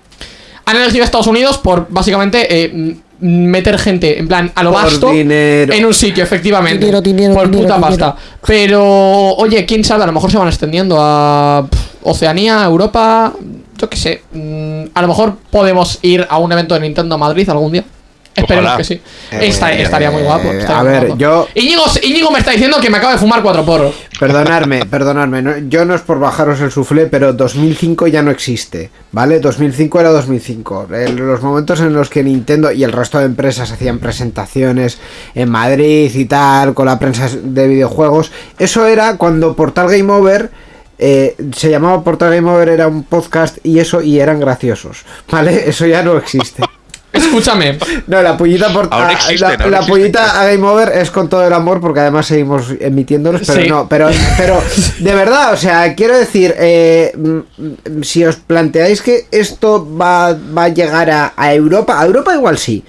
Han elegido a Estados Unidos por básicamente eh, meter gente, en plan, a lo vasto en un sitio, efectivamente. por puta pasta. Pero, oye, quién sabe, a lo mejor se van extendiendo a Oceanía, Europa, yo qué sé. Mm, a lo mejor podemos ir a un evento de Nintendo Madrid algún día. Esperemos que sí. Eh, estaría muy guapo. a ver, yo. Íñigo, me está diciendo que me acaba de fumar cuatro porros. Perdonadme, perdonadme. yo no es por bajaros el suflé, pero 2005 ya no existe. ¿Vale? 2005 era 2005. los momentos en los que Nintendo y el resto de empresas hacían presentaciones en Madrid y tal, con la prensa de videojuegos, eso era cuando Portal Game Over. Eh, se llamaba Portal Game Over, era un podcast y eso, y eran graciosos. ¿Vale? Eso ya no existe. Escúchame. No, la pullita por la, a Game Over es con todo el amor porque además seguimos emitiéndolos, pero no, pero, pero de verdad, o sea, quiero decir, eh, mm, si os planteáis que esto va, va a llegar a, a Europa, a Europa igual sí,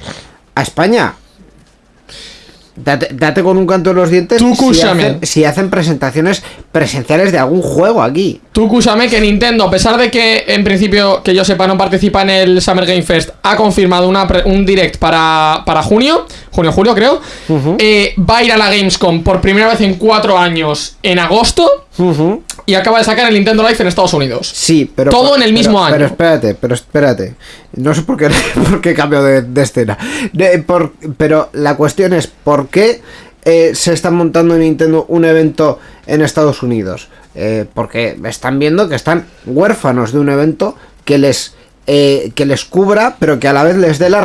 a España Date, con un canto en los dientes Tú, si, hacen, presentaciones presenciales de algún juego aquí. Tú, Kusame, que Nintendo, a pesar de que en principio, que yo sepa, no participa en el Summer Game Fest, ha confirmado una un direct para, para junio, junio-julio creo, eh, va a ir a la Gamescom por primera vez en cuatro años en agosto. Y acaba de sacar el Nintendo Life en Estados Unidos. Sí, pero. Todo en el mismo año. Pero espérate, pero espérate. No sé por qué, por qué cambio de, escena. pero la cuestión es: ¿por qué eh, se está montando en Nintendo un evento en Estados Unidos? Eh, porque están viendo que están huérfanos de un evento que les eh, que les cubra, pero que a la vez les dé la,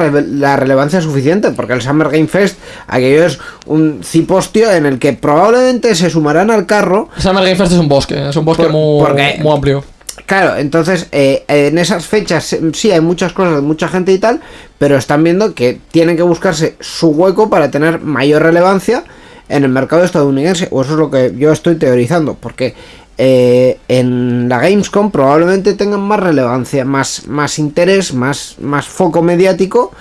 relevancia suficiente, porque el Summer Game Fest, aquello es un cipostio en el que probablemente se sumarán al carro. El Summer Game Fest es un bosque, es un bosque muy, muy, amplio. Claro, entonces eh, en esas fechas sí hay muchas cosas, mucha gente y tal, pero están viendo que tienen que buscarse su hueco para tener mayor relevancia en el mercado estadounidense, o eso es lo que yo estoy teorizando, porque eh, en la Gamescom probablemente tengan más relevancia, más, más interés, más, más foco mediático.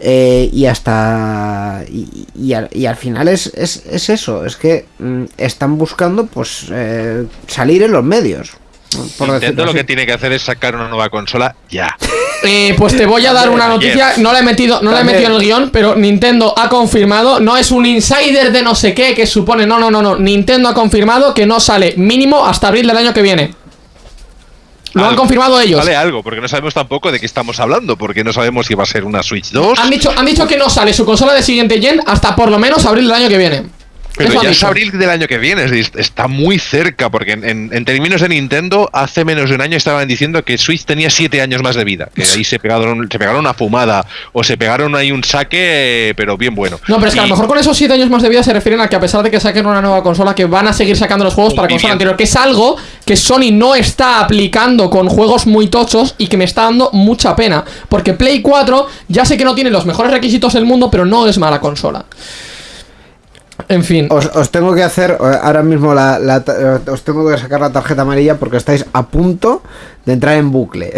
Eh, y hasta y, al, final es, es, eso es que mm, están buscando pues eh, salir en los medios por Nintendo lo que tiene que hacer es sacar una nueva consola ya. Eh, pues te voy a dar una noticia, no la he metido, no la he metido en el guion, pero Nintendo ha confirmado, no es un insider de no sé qué que supone, no, no, no, no, Nintendo ha confirmado que no sale mínimo hasta abril del año que viene. Lo han confirmado ellos. Sale algo, porque no sabemos tampoco de qué estamos hablando, porque no sabemos si va a ser una Switch 2. Han dicho, han dicho que no sale su consola de siguiente gen hasta por lo menos abril del año que viene. Pero ya es abril del año que viene, está muy cerca, porque en, términos de Nintendo, hace menos de un año estaban diciendo que Switch tenía siete años más de vida, que ahí se pegaron, se pegaron una fumada, o se pegaron ahí un saque, pero bien bueno. No, pero es que a lo mejor con esos siete años más de vida se refieren a que a pesar de que saquen una nueva consola, que van a seguir sacando los juegos para consola anterior, que es algo que Sony no está aplicando con juegos muy tochos y que me está dando mucha pena, porque Play 4 ya sé que no tiene los mejores requisitos del mundo, pero no es mala consola. En fin. Os, tengo que hacer eh, ahora mismo la, Os tengo que sacar la tarjeta amarilla porque estáis a punto de entrar en bucle.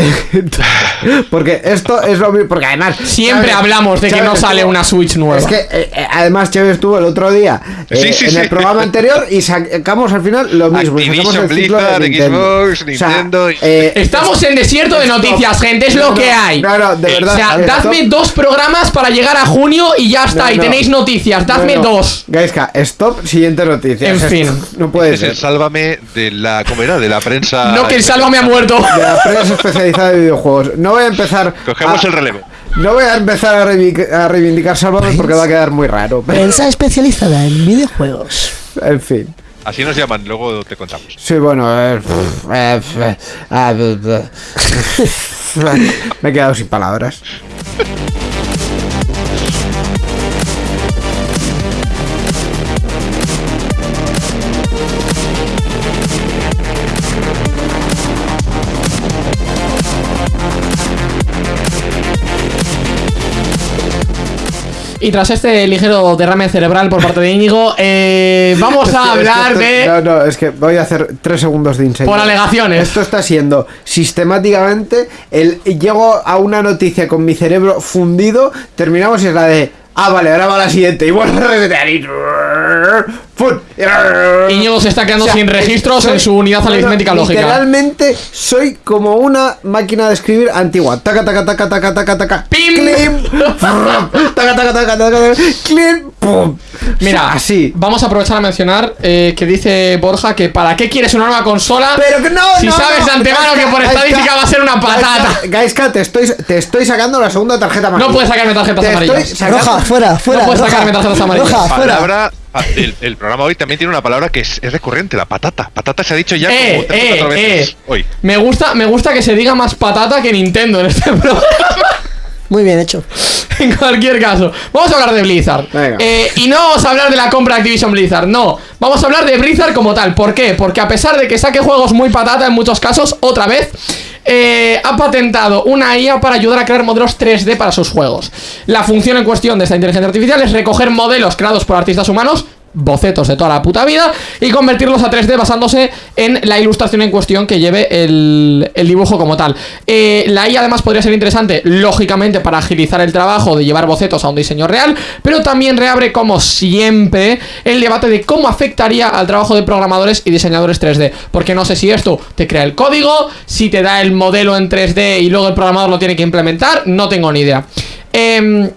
porque esto es lo mismo. Porque además. Siempre hablamos de que no sale una Switch nueva. Es que eh, eh, además Chávez estuvo el otro día en el programa anterior y sacamos al final lo mismo. Activision, Blizzard, Xbox, Nintendo. Estamos en desierto de noticias, gente. Es lo que hay. No, no, de verdad. O sea, dadme dos programas para llegar a junio y ya está. y tenéis noticias. Dadme dos. Gaiska, stop. Siguiente noticia. En fin. No puede ser. Sálvame de la. ¿Cómo era? De la prensa. No, que el Sálvame ha muerto de la prensa especializada de videojuegos. No voy a empezar. Cogemos el relevo. No voy a empezar a, reivindicar, a porque va a quedar muy raro. Prensa especializada en videojuegos. En fin. Así nos llaman, luego te contamos. Sí, bueno, me he quedado sin palabras. Y tras este ligero derrame cerebral por parte de Íñigo, eh, vamos a hablar de. No, no, es que voy a hacer tres segundos de incendio. Por alegaciones. Esto está siendo sistemáticamente el. Llego a una noticia con mi cerebro fundido, terminamos y es la de. Ah, vale, ahora va la siguiente. Y vuelvo a resetear y. Íñigo se está quedando sin registros en su unidad aritmética lógica. Literalmente soy como una máquina de escribir antigua. Taca, taca, taca, taca, taca, taca. ¡Pim! ¡Clim! taca, taca, taca, taca, ¡Clim! ¡Pum! Mira, así. Vamos a aprovechar a mencionar que dice Borja que para qué quieres una nueva consola Pero que no, si sabes de antemano que por estadística va a ser una patata. Gaiska, te estoy, te estoy sacando la segunda tarjeta amarilla. No puedes sacarme tarjetas amarillas. Roja, fuera, fuera. No puedes sacarme tarjetas amarillas. Roja, fuera. Ah, el, programa hoy también tiene una palabra que es, recurrente, la patata. Patata se ha dicho ya como tres eh, cuatro veces eh. hoy. Me gusta, me gusta que se diga más patata que Nintendo en este programa. Muy bien hecho. en cualquier caso, vamos a hablar de Blizzard. Eh, y no vamos a hablar de la compra de Activision Blizzard, no. Vamos a hablar de Blizzard como tal. ¿Por qué? Porque a pesar de que saque juegos muy patata en muchos casos, otra vez, eh, ha patentado una IA para ayudar a crear modelos 3D para sus juegos. La función en cuestión de esta inteligencia artificial es recoger modelos creados por artistas humanos bocetos de toda la puta vida y convertirlos a 3D basándose en la ilustración en cuestión que lleve el, dibujo como tal. Eh, la IA además podría ser interesante, lógicamente, para agilizar el trabajo de llevar bocetos a un diseño real, pero también reabre, como siempre, el debate de cómo afectaría al trabajo de programadores y diseñadores 3D. Porque no sé si esto te crea el código, si te da el modelo en 3D y luego el programador lo tiene que implementar, no tengo ni idea. Eh,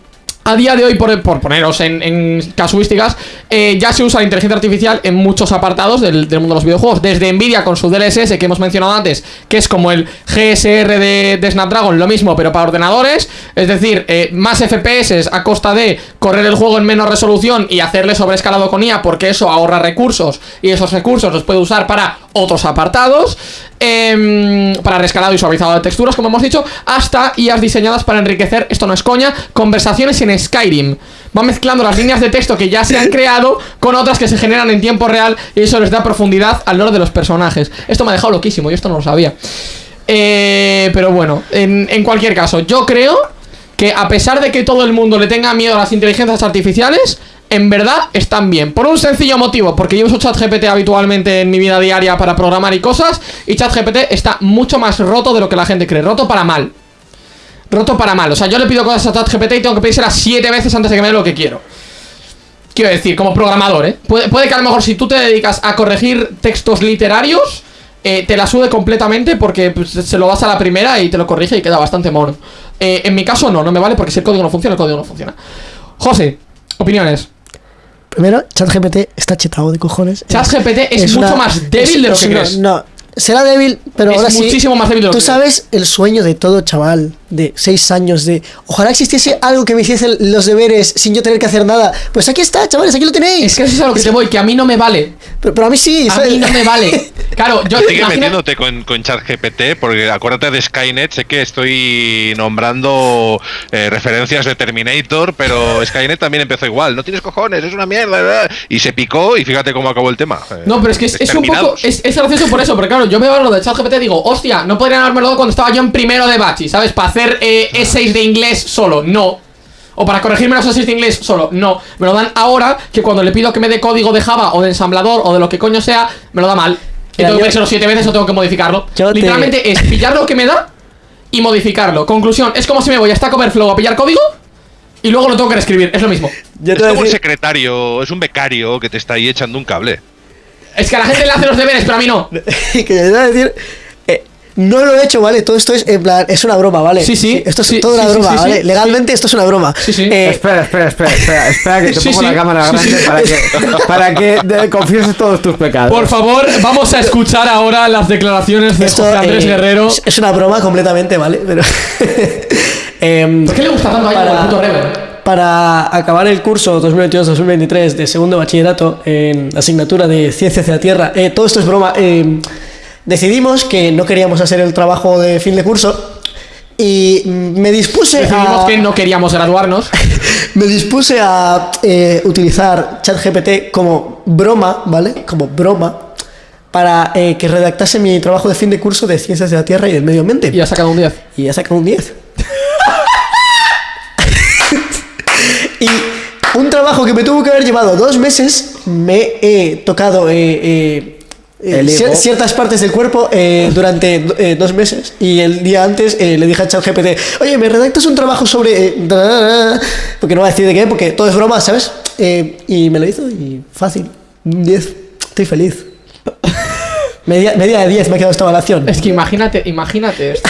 a día de hoy, por, poneros en, casuísticas, eh, ya se usa la inteligencia artificial en muchos apartados del, mundo de los videojuegos. Desde Nvidia con su DLSS que hemos mencionado antes, que es como el GSR de, Snapdragon, lo mismo, pero para ordenadores. Es decir, eh, más FPS a costa de correr el juego en menos resolución y hacerle sobreescalado con IA, porque eso ahorra recursos y esos recursos los puede usar para otros apartados. Em, para rescalado y suavizado de texturas, como hemos dicho, hasta IAs diseñadas para enriquecer, esto no es coña, conversaciones en Skyrim. Va mezclando las líneas de texto que ya se han creado con otras que se generan en tiempo real y eso les da profundidad al lore de los personajes. Esto me ha dejado loquísimo, yo esto no lo sabía. Eh, pero bueno, en, en cualquier caso, yo creo que a pesar de que todo el mundo le tenga miedo a las inteligencias artificiales, en verdad están bien. Por un sencillo motivo, porque yo uso ChatGPT habitualmente en mi vida diaria para programar y cosas, y ChatGPT está mucho más roto de lo que la gente cree. Roto para mal roto para mal. O sea, yo le pido cosas a ChatGPT y tengo que pedírselas siete veces antes de que me dé lo que quiero. Quiero decir, como programador, ¿eh? Puede, que a lo mejor si tú te dedicas a corregir textos literarios, eh, te la sube completamente porque pues, se lo das a la primera y te lo corrige y queda bastante mono. Eh, en mi caso no, no me vale porque si el código no funciona, el código no funciona. José, opiniones. Primero, ChatGPT está chetado de cojones. ChatGPT es, mucho más débil de lo que crees. No, será débil, pero es ahora muchísimo más débil de lo Tú sabes el sueño de todo chaval de 6 años de ojalá existiese algo que me hiciese los deberes sin yo tener que hacer nada. Pues aquí está, chavales, aquí lo tenéis. Es que eso es a lo que te voy, que a mí no me vale. Pero, a mí sí. A mí no me vale. Claro, yo Sigue metiéndote con, con ChatGPT, porque acuérdate de Skynet, sé que estoy nombrando eh, referencias de Terminator, pero Skynet también empezó igual. No tienes cojones, es una mierda. Y se picó y fíjate cómo acabó el tema. No, pero es que es, un poco. Es, es gracioso por eso, porque claro, yo veo lo de ChatGPT y digo, hostia, no podrían haberme dado cuando estaba yo en primero de Bachi, ¿sabes? Para hacer eh, E6 de inglés solo, no. O para corregirme los E6 de inglés solo, no. Me lo dan ahora que cuando le pido que me dé código de Java o de ensamblador o de lo que coño sea, me lo da mal. Y tengo que los siete veces o tengo que modificarlo. Literalmente es pillar lo que me da y modificarlo. Conclusión, es como si me voy a Stack Overflow a pillar código y luego lo tengo que reescribir, es lo mismo. es como un secretario, es un becario que te está ahí echando un cable. Es que a la gente le hace los deberes, pero a mí no. que te voy a decir, no lo he hecho, ¿vale? Todo esto es en plan, es una broma, ¿vale? Sí, sí. Esto es toda una broma, ¿vale? Legalmente esto es una broma. Sí, sí. Eh, espera, espera, espera, espera, espera que te pongo la cámara grande para que, para que confieses todos tus pecados. Por favor, vamos a escuchar ahora las declaraciones de José Andrés eh, Guerrero. Es una broma completamente, ¿vale? Pero. eh, ¿Por qué le gusta tanto a el puto para acabar el curso 2022-2023 de segundo bachillerato en asignatura de Ciencias de la Tierra, eh, todo esto es broma. Eh, decidimos que no queríamos hacer el trabajo de fin de curso y me dispuse Decidimos que no queríamos graduarnos. me dispuse a eh, utilizar ChatGPT como broma, ¿vale? Como broma para eh, que redactase mi trabajo de fin de curso de Ciencias de la Tierra y del Medio Ambiente. Y ha sacado un 10. Y ha sacado un 10. y un trabajo que me tuvo que haber llevado dos meses, me he tocado eh, eh, ciertas partes del cuerpo eh, durante eh, dos meses y el día antes le dije a ChatGPT, oye, ¿me redactas un trabajo sobre...? porque no va a decir de qué, porque todo es broma, ¿sabes? y me lo hizo y fácil, 10, estoy feliz. Media, media de 10 me ha quedado esta evaluación. Es que imagínate, imagínate esto,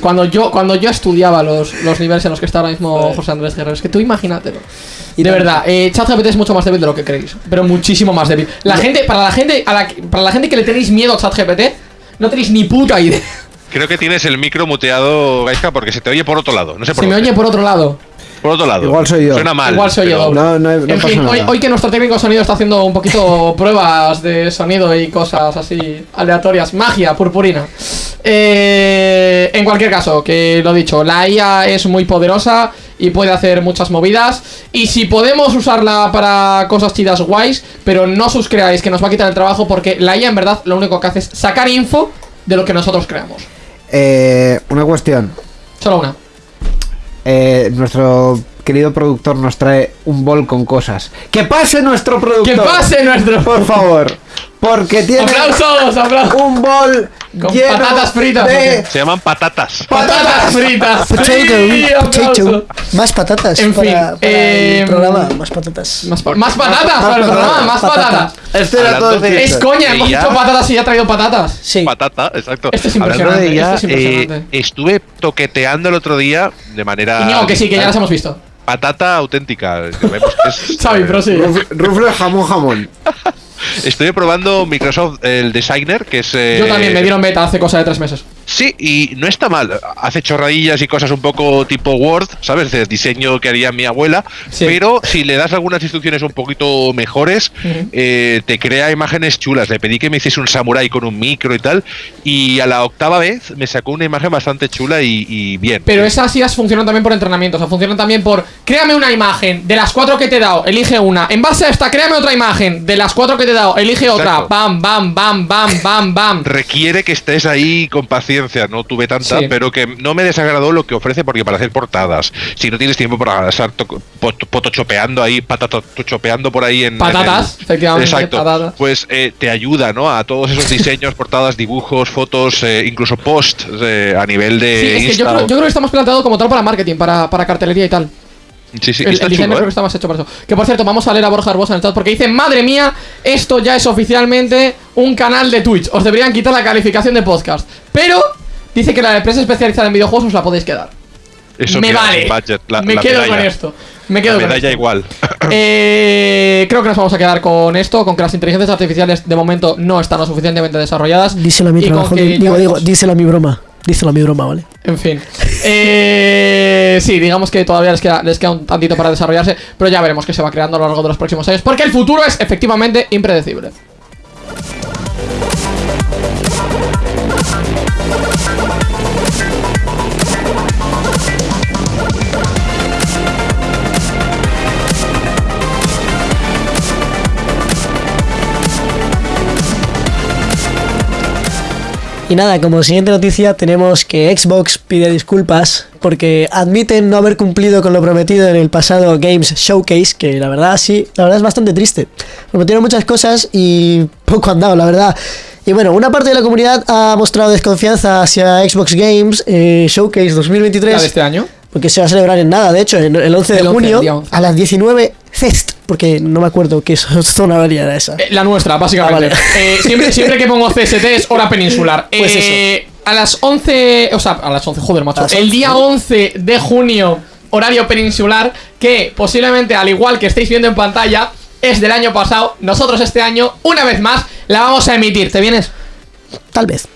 cuando yo, cuando yo estudiaba los, los niveles en los que está ahora mismo José Andrés Guerrero, es que tú imagínatelo. Y de verdad, eh, ChatGPT es mucho más débil de lo que creéis, pero muchísimo más débil. La gente, para la gente, a la, para la gente que le tenéis miedo a ChatGPT, no tenéis ni puta idea. Creo que tienes el micro muteado, Gaisca, porque se te oye por otro lado. No sé por se me oye por otro lado. Por otro lado. Igual soy yo. Suena mal. Igual soy yo. No, no, en fin, hoy, que nuestro técnico de sonido está haciendo un poquito pruebas de sonido y cosas así aleatorias. Magia, purpurina. Eh, en cualquier caso, que lo dicho, la IA es muy poderosa y puede hacer muchas movidas. Y si podemos usarla para cosas chidas guays, pero no os creáis que nos va a quitar el trabajo porque la IA en verdad lo único que hace es sacar info de lo que nosotros creamos. Eh, una cuestión. Solo una. Eh, nuestro querido productor nos trae un bol con cosas. ¡Que pase nuestro productor! ¡Que pase nuestro! Por favor. Porque tiene aplausos, aplausos. un bol con patatas fritas. Se llaman patatas. Patatas fritas. Más patatas. En fin, para, el programa. Más patatas. Más, patatas para el programa. Más patatas. Este era todo Es coña, hemos dicho patatas y ya ha traído patatas. Sí. Patata, exacto. Esto es impresionante. esto es impresionante. Eh, estuve toqueteando el otro día de manera. Y no, que sí, que ya las hemos visto. patata auténtica. Xavi, pero sí. Rufle jamón jamón. Estoy probando Microsoft el Designer, que es. Yo también me dieron beta hace cosa de tres meses. Sí, y no está mal. Hace chorradillas y cosas un poco tipo Word, ¿sabes? De diseño que haría mi abuela. Pero si le das algunas instrucciones un poquito mejores, eh, te crea imágenes chulas. Le pedí que me hiciese un samurai con un micro y tal. Y a la octava vez me sacó una imagen bastante chula y, bien. Pero esas IAs funcionan también por entrenamiento. O sea, funcionan también por. Créame una imagen. De las cuatro que te he dado, elige una. En base a esta, créame otra imagen. De las cuatro que te he dado, elige otra. Bam, bam, bam, bam, bam, bam. Requiere que estés ahí con paciencia no tuve tanta, pero que no me desagradó lo que ofrece porque para hacer portadas, si no tienes tiempo para estar potochopeando ahí, patatochopeando por ahí en... Patatas, efectivamente. Exacto. Pues eh, te ayuda, ¿no? A todos esos diseños, portadas, dibujos, fotos, eh, incluso post eh, a nivel de... Sí, es que yo creo, que estamos planteados como tal para marketing, para, para cartelería y tal. Sí, sí, el, está diseño creo que está más hecho para eso. Que por cierto, vamos a leer a Borja Herbosa en el chat porque dice: Madre mía, esto ya es oficialmente un canal de Twitch. Os deberían quitar la calificación de podcast. Pero dice que la empresa especializada en videojuegos os la podéis quedar. Eso me vale. me quedo con esto. Me quedo la medalla igual. Eh, creo que nos vamos a quedar con esto, con que las inteligencias artificiales de momento no están lo suficientemente desarrolladas. Díselo a mi trabajo, digo, digo, díselo a mi broma. Díselo a mi broma, ¿vale? En fin. Eh, sí, digamos que todavía les queda, un tantito para desarrollarse, pero ya veremos qué se va creando a lo largo de los próximos años, porque el futuro es efectivamente impredecible. Y nada, como siguiente noticia tenemos que Xbox pide disculpas porque admiten no haber cumplido con lo prometido en el pasado Games Showcase, que la verdad sí, la verdad es bastante triste. Prometieron muchas cosas y poco han dado, la verdad. Y bueno, una parte de la comunidad ha mostrado desconfianza hacia Xbox Games eh, Showcase 2023. de este año? Porque se va a celebrar en nada, de hecho, en el 11 de junio a las 19 Cest, porque no me acuerdo qué zona horaria era esa. Eh, la nuestra, básicamente. Ah, eh, siempre, siempre que pongo CST es hora peninsular. Pues eh, A las 11, o sea, a las 11, joder, macho. El día 11 de junio, horario peninsular, que posiblemente, al igual que estáis viendo en pantalla, es del año pasado. Nosotros este año, una vez más, la vamos a emitir. ¿Te vienes? Tal vez.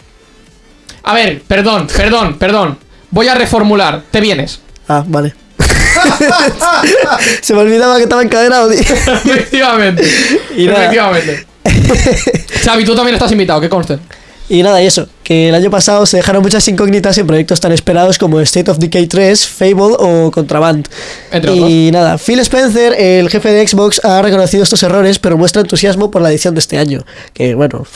A ver, perdón, perdón, perdón. Voy a reformular. ¿Te vienes? Ah, vale. Se me olvidaba que estaba encadenado. Efectivamente. Efectivamente. Xavi, tú también estás invitado, que conste. Y nada, y eso, que el año pasado se dejaron muchas incógnitas en proyectos tan esperados como State of Decay 3, Fable o Contraband. y nada, Phil Spencer, el jefe de Xbox, ha reconocido estos errores, pero muestra entusiasmo por la edición de este año. Que bueno,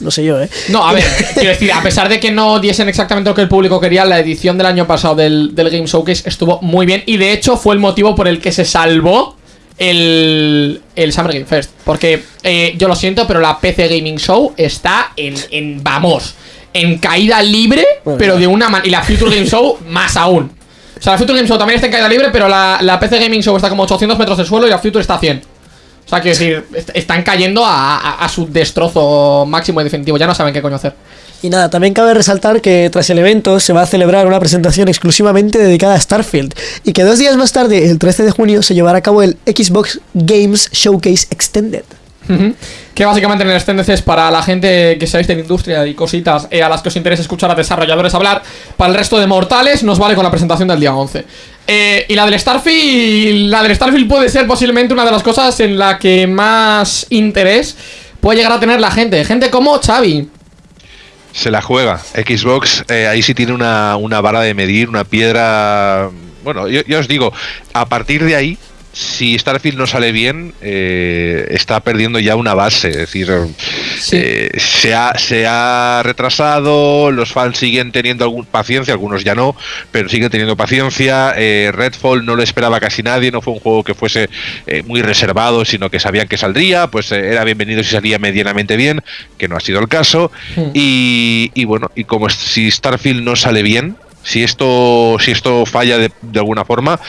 no sé yo, ¿eh? No, a ver, quiero decir, a pesar de que no diesen exactamente lo que el público quería, la edición del año pasado del, Game Showcase estuvo muy bien y de hecho fue el motivo por el que se salvó el, el Summer Game Fest. Porque eh, yo lo siento, pero la PC Gaming Show está en, en vamos, en caída libre, pero de una manera. Y la Future Game Show más aún. O sea, la Future Game Show también está en caída libre, pero la, la PC Gaming Show está como 800 metros del suelo y la Future está a 100. O sea, quiero decir, están cayendo a, su destrozo máximo y definitivo. Ya no saben qué coño hacer. Y nada, también cabe resaltar que tras el evento se va a celebrar una presentación exclusivamente dedicada a Starfield y que dos días más tarde, el 13 de junio, se llevará a cabo el Xbox Games Showcase Extended. Que básicamente en el Extended es para la gente que sabéis de la industria y cositas eh, a las que os interesa escuchar a desarrolladores hablar. Para el resto de mortales nos vale con la presentación del día 11. Eh, y la del Starfield, la del Starfield puede ser posiblemente una de las cosas en la que más interés puede llegar a tener la gente. Gente como Xavi. Se la juega. Xbox eh, ahí sí tiene una, una, vara de medir, una piedra... Bueno, yo os digo, a partir de ahí si Starfield no sale bien, eh, está perdiendo ya una base. Es decir, eh, se, ha, se, ha, retrasado, los fans siguen teniendo algún, paciencia, algunos ya no, pero siguen teniendo paciencia. Eh, Redfall no lo esperaba casi nadie, no fue un juego que fuese muy reservado, sino que sabían que saldría, pues era bienvenido si salía medianamente bien, que no ha sido el caso. Hmm. Y, y bueno, y como si Starfield no sale bien, Si esto, si esto falla de, alguna forma,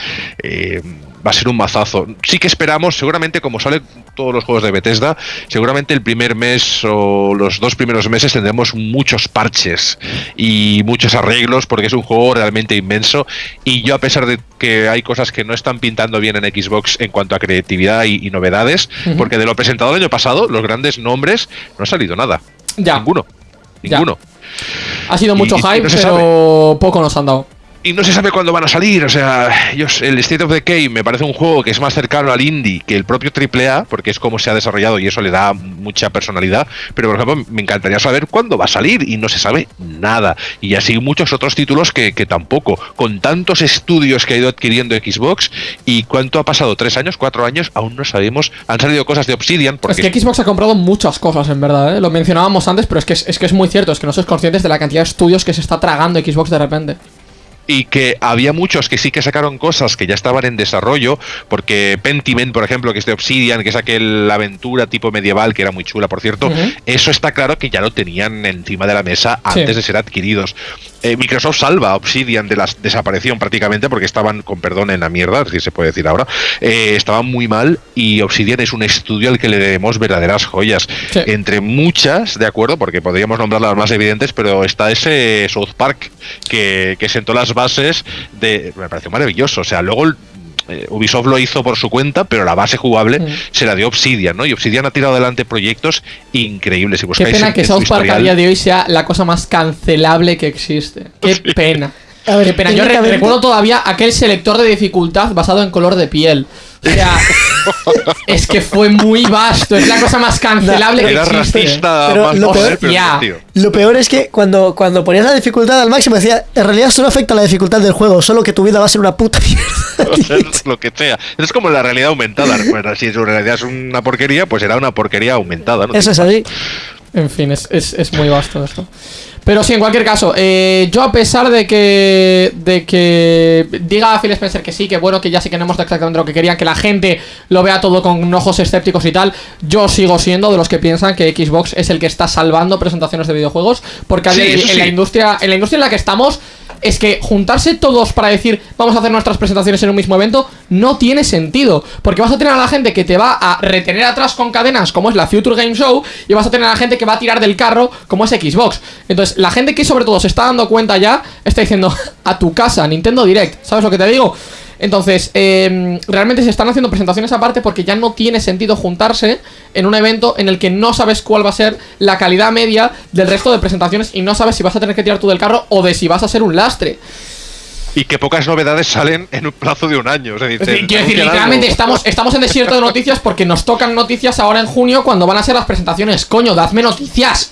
eh, va a ser un mazazo. Sí que esperamos, seguramente como salen todos los juegos de Bethesda, seguramente el primer mes o los dos primeros meses tendremos muchos parches y muchos arreglos porque es un juego realmente inmenso y yo a pesar de que hay cosas que no están pintando bien en Xbox en cuanto a creatividad y, novedades, porque de lo presentado el año pasado, los grandes nombres, no ha salido nada. Ya. Ninguno. Ninguno. Ha sido mucho hype, pero poco nos han dado y no se sabe cuándo van a salir. O sea, ellos, el State of Decay me parece un juego que es más cercano al indie que el propio AAA, porque es como se ha desarrollado y eso le da mucha personalidad. Pero, por ejemplo, me encantaría saber cuándo va a salir y no se sabe nada. Y así muchos otros títulos que, tampoco. Con tantos estudios que ha ido adquiriendo Xbox y cuánto ha pasado, tres años, cuatro años, aún no sabemos. Han salido cosas de Obsidian. Porque es que Xbox ha comprado muchas cosas, en verdad. ¿eh? Lo mencionábamos antes, pero es que es, es que es muy cierto. Es que no sois conscientes de la cantidad de estudios que se está tragando Xbox de repente y que había muchos que sí que sacaron cosas que ya estaban en desarrollo, porque Pentiment, por ejemplo, que es de Obsidian, que es aquel aventura tipo medieval que era muy chula, por cierto, eso está claro que ya lo tenían encima de la mesa antes de ser adquiridos. Eh, Microsoft salva a Obsidian de la desaparición prácticamente porque estaban, con perdón, en la mierda, si se puede decir ahora, eh, estaban muy mal y Obsidian es un estudio al que le debemos verdaderas joyas. Entre muchas, de acuerdo, porque podríamos nombrar las más evidentes, pero está ese South Park que, que sentó las bases de... Me pareció maravilloso, o sea, luego eh, Ubisoft lo hizo por su cuenta, pero la base jugable mm. se la dio Obsidian, ¿no? Y Obsidian ha tirado adelante proyectos increíbles. Si Qué pena que South Park a día de hoy sea la cosa más cancelable que existe. Qué pena. Qué pena. Yo recuerdo todavía aquel selector de dificultad basado en color de piel. O sea, es que fue muy vasto. Es la cosa más cancelable que existe. Pero lo, peor, lo peor es que cuando, cuando ponías la dificultad al máximo decía, en realidad solo afecta la dificultad del juego, solo que tu vida va a ser una puta mierda. lo que sea. Es como la realidad aumentada. si su realidad es una porquería, pues será una porquería aumentada. Eso es así. En fin, es, es, es muy vasto esto. Pero sí, en cualquier caso, eh, yo a pesar de que de que diga a Phil Spencer que sí, que bueno, que ya sí que no hemos exactamente lo que querían, que la gente lo vea todo con ojos escépticos y tal, yo sigo siendo de los que piensan que Xbox es el que está salvando presentaciones de videojuegos, porque en, la industria en la industria en la que estamos es que juntarse todos para decir vamos a hacer nuestras presentaciones en un mismo evento no tiene sentido. Porque vas a tener a la gente que te va a retener atrás con cadenas, como es la Future Game Show, y vas a tener a la gente que va a tirar del carro, como es Xbox. Entonces, la gente que sobre todo se está dando cuenta ya, está diciendo a tu casa, Nintendo Direct. ¿Sabes lo que te digo? Entonces, em, realmente se están haciendo presentaciones aparte porque ya no tiene sentido juntarse en un evento en el que no sabes cuál va a ser la calidad media del resto de presentaciones y no sabes si vas a tener que tirar tú del carro o de si vas a ser un lastre. Y que pocas novedades salen en un plazo de un año. quiero decir, literalmente estamos, estamos en desierto de noticias porque nos tocan noticias ahora en junio cuando van a ser las presentaciones. Coño, dadme noticias.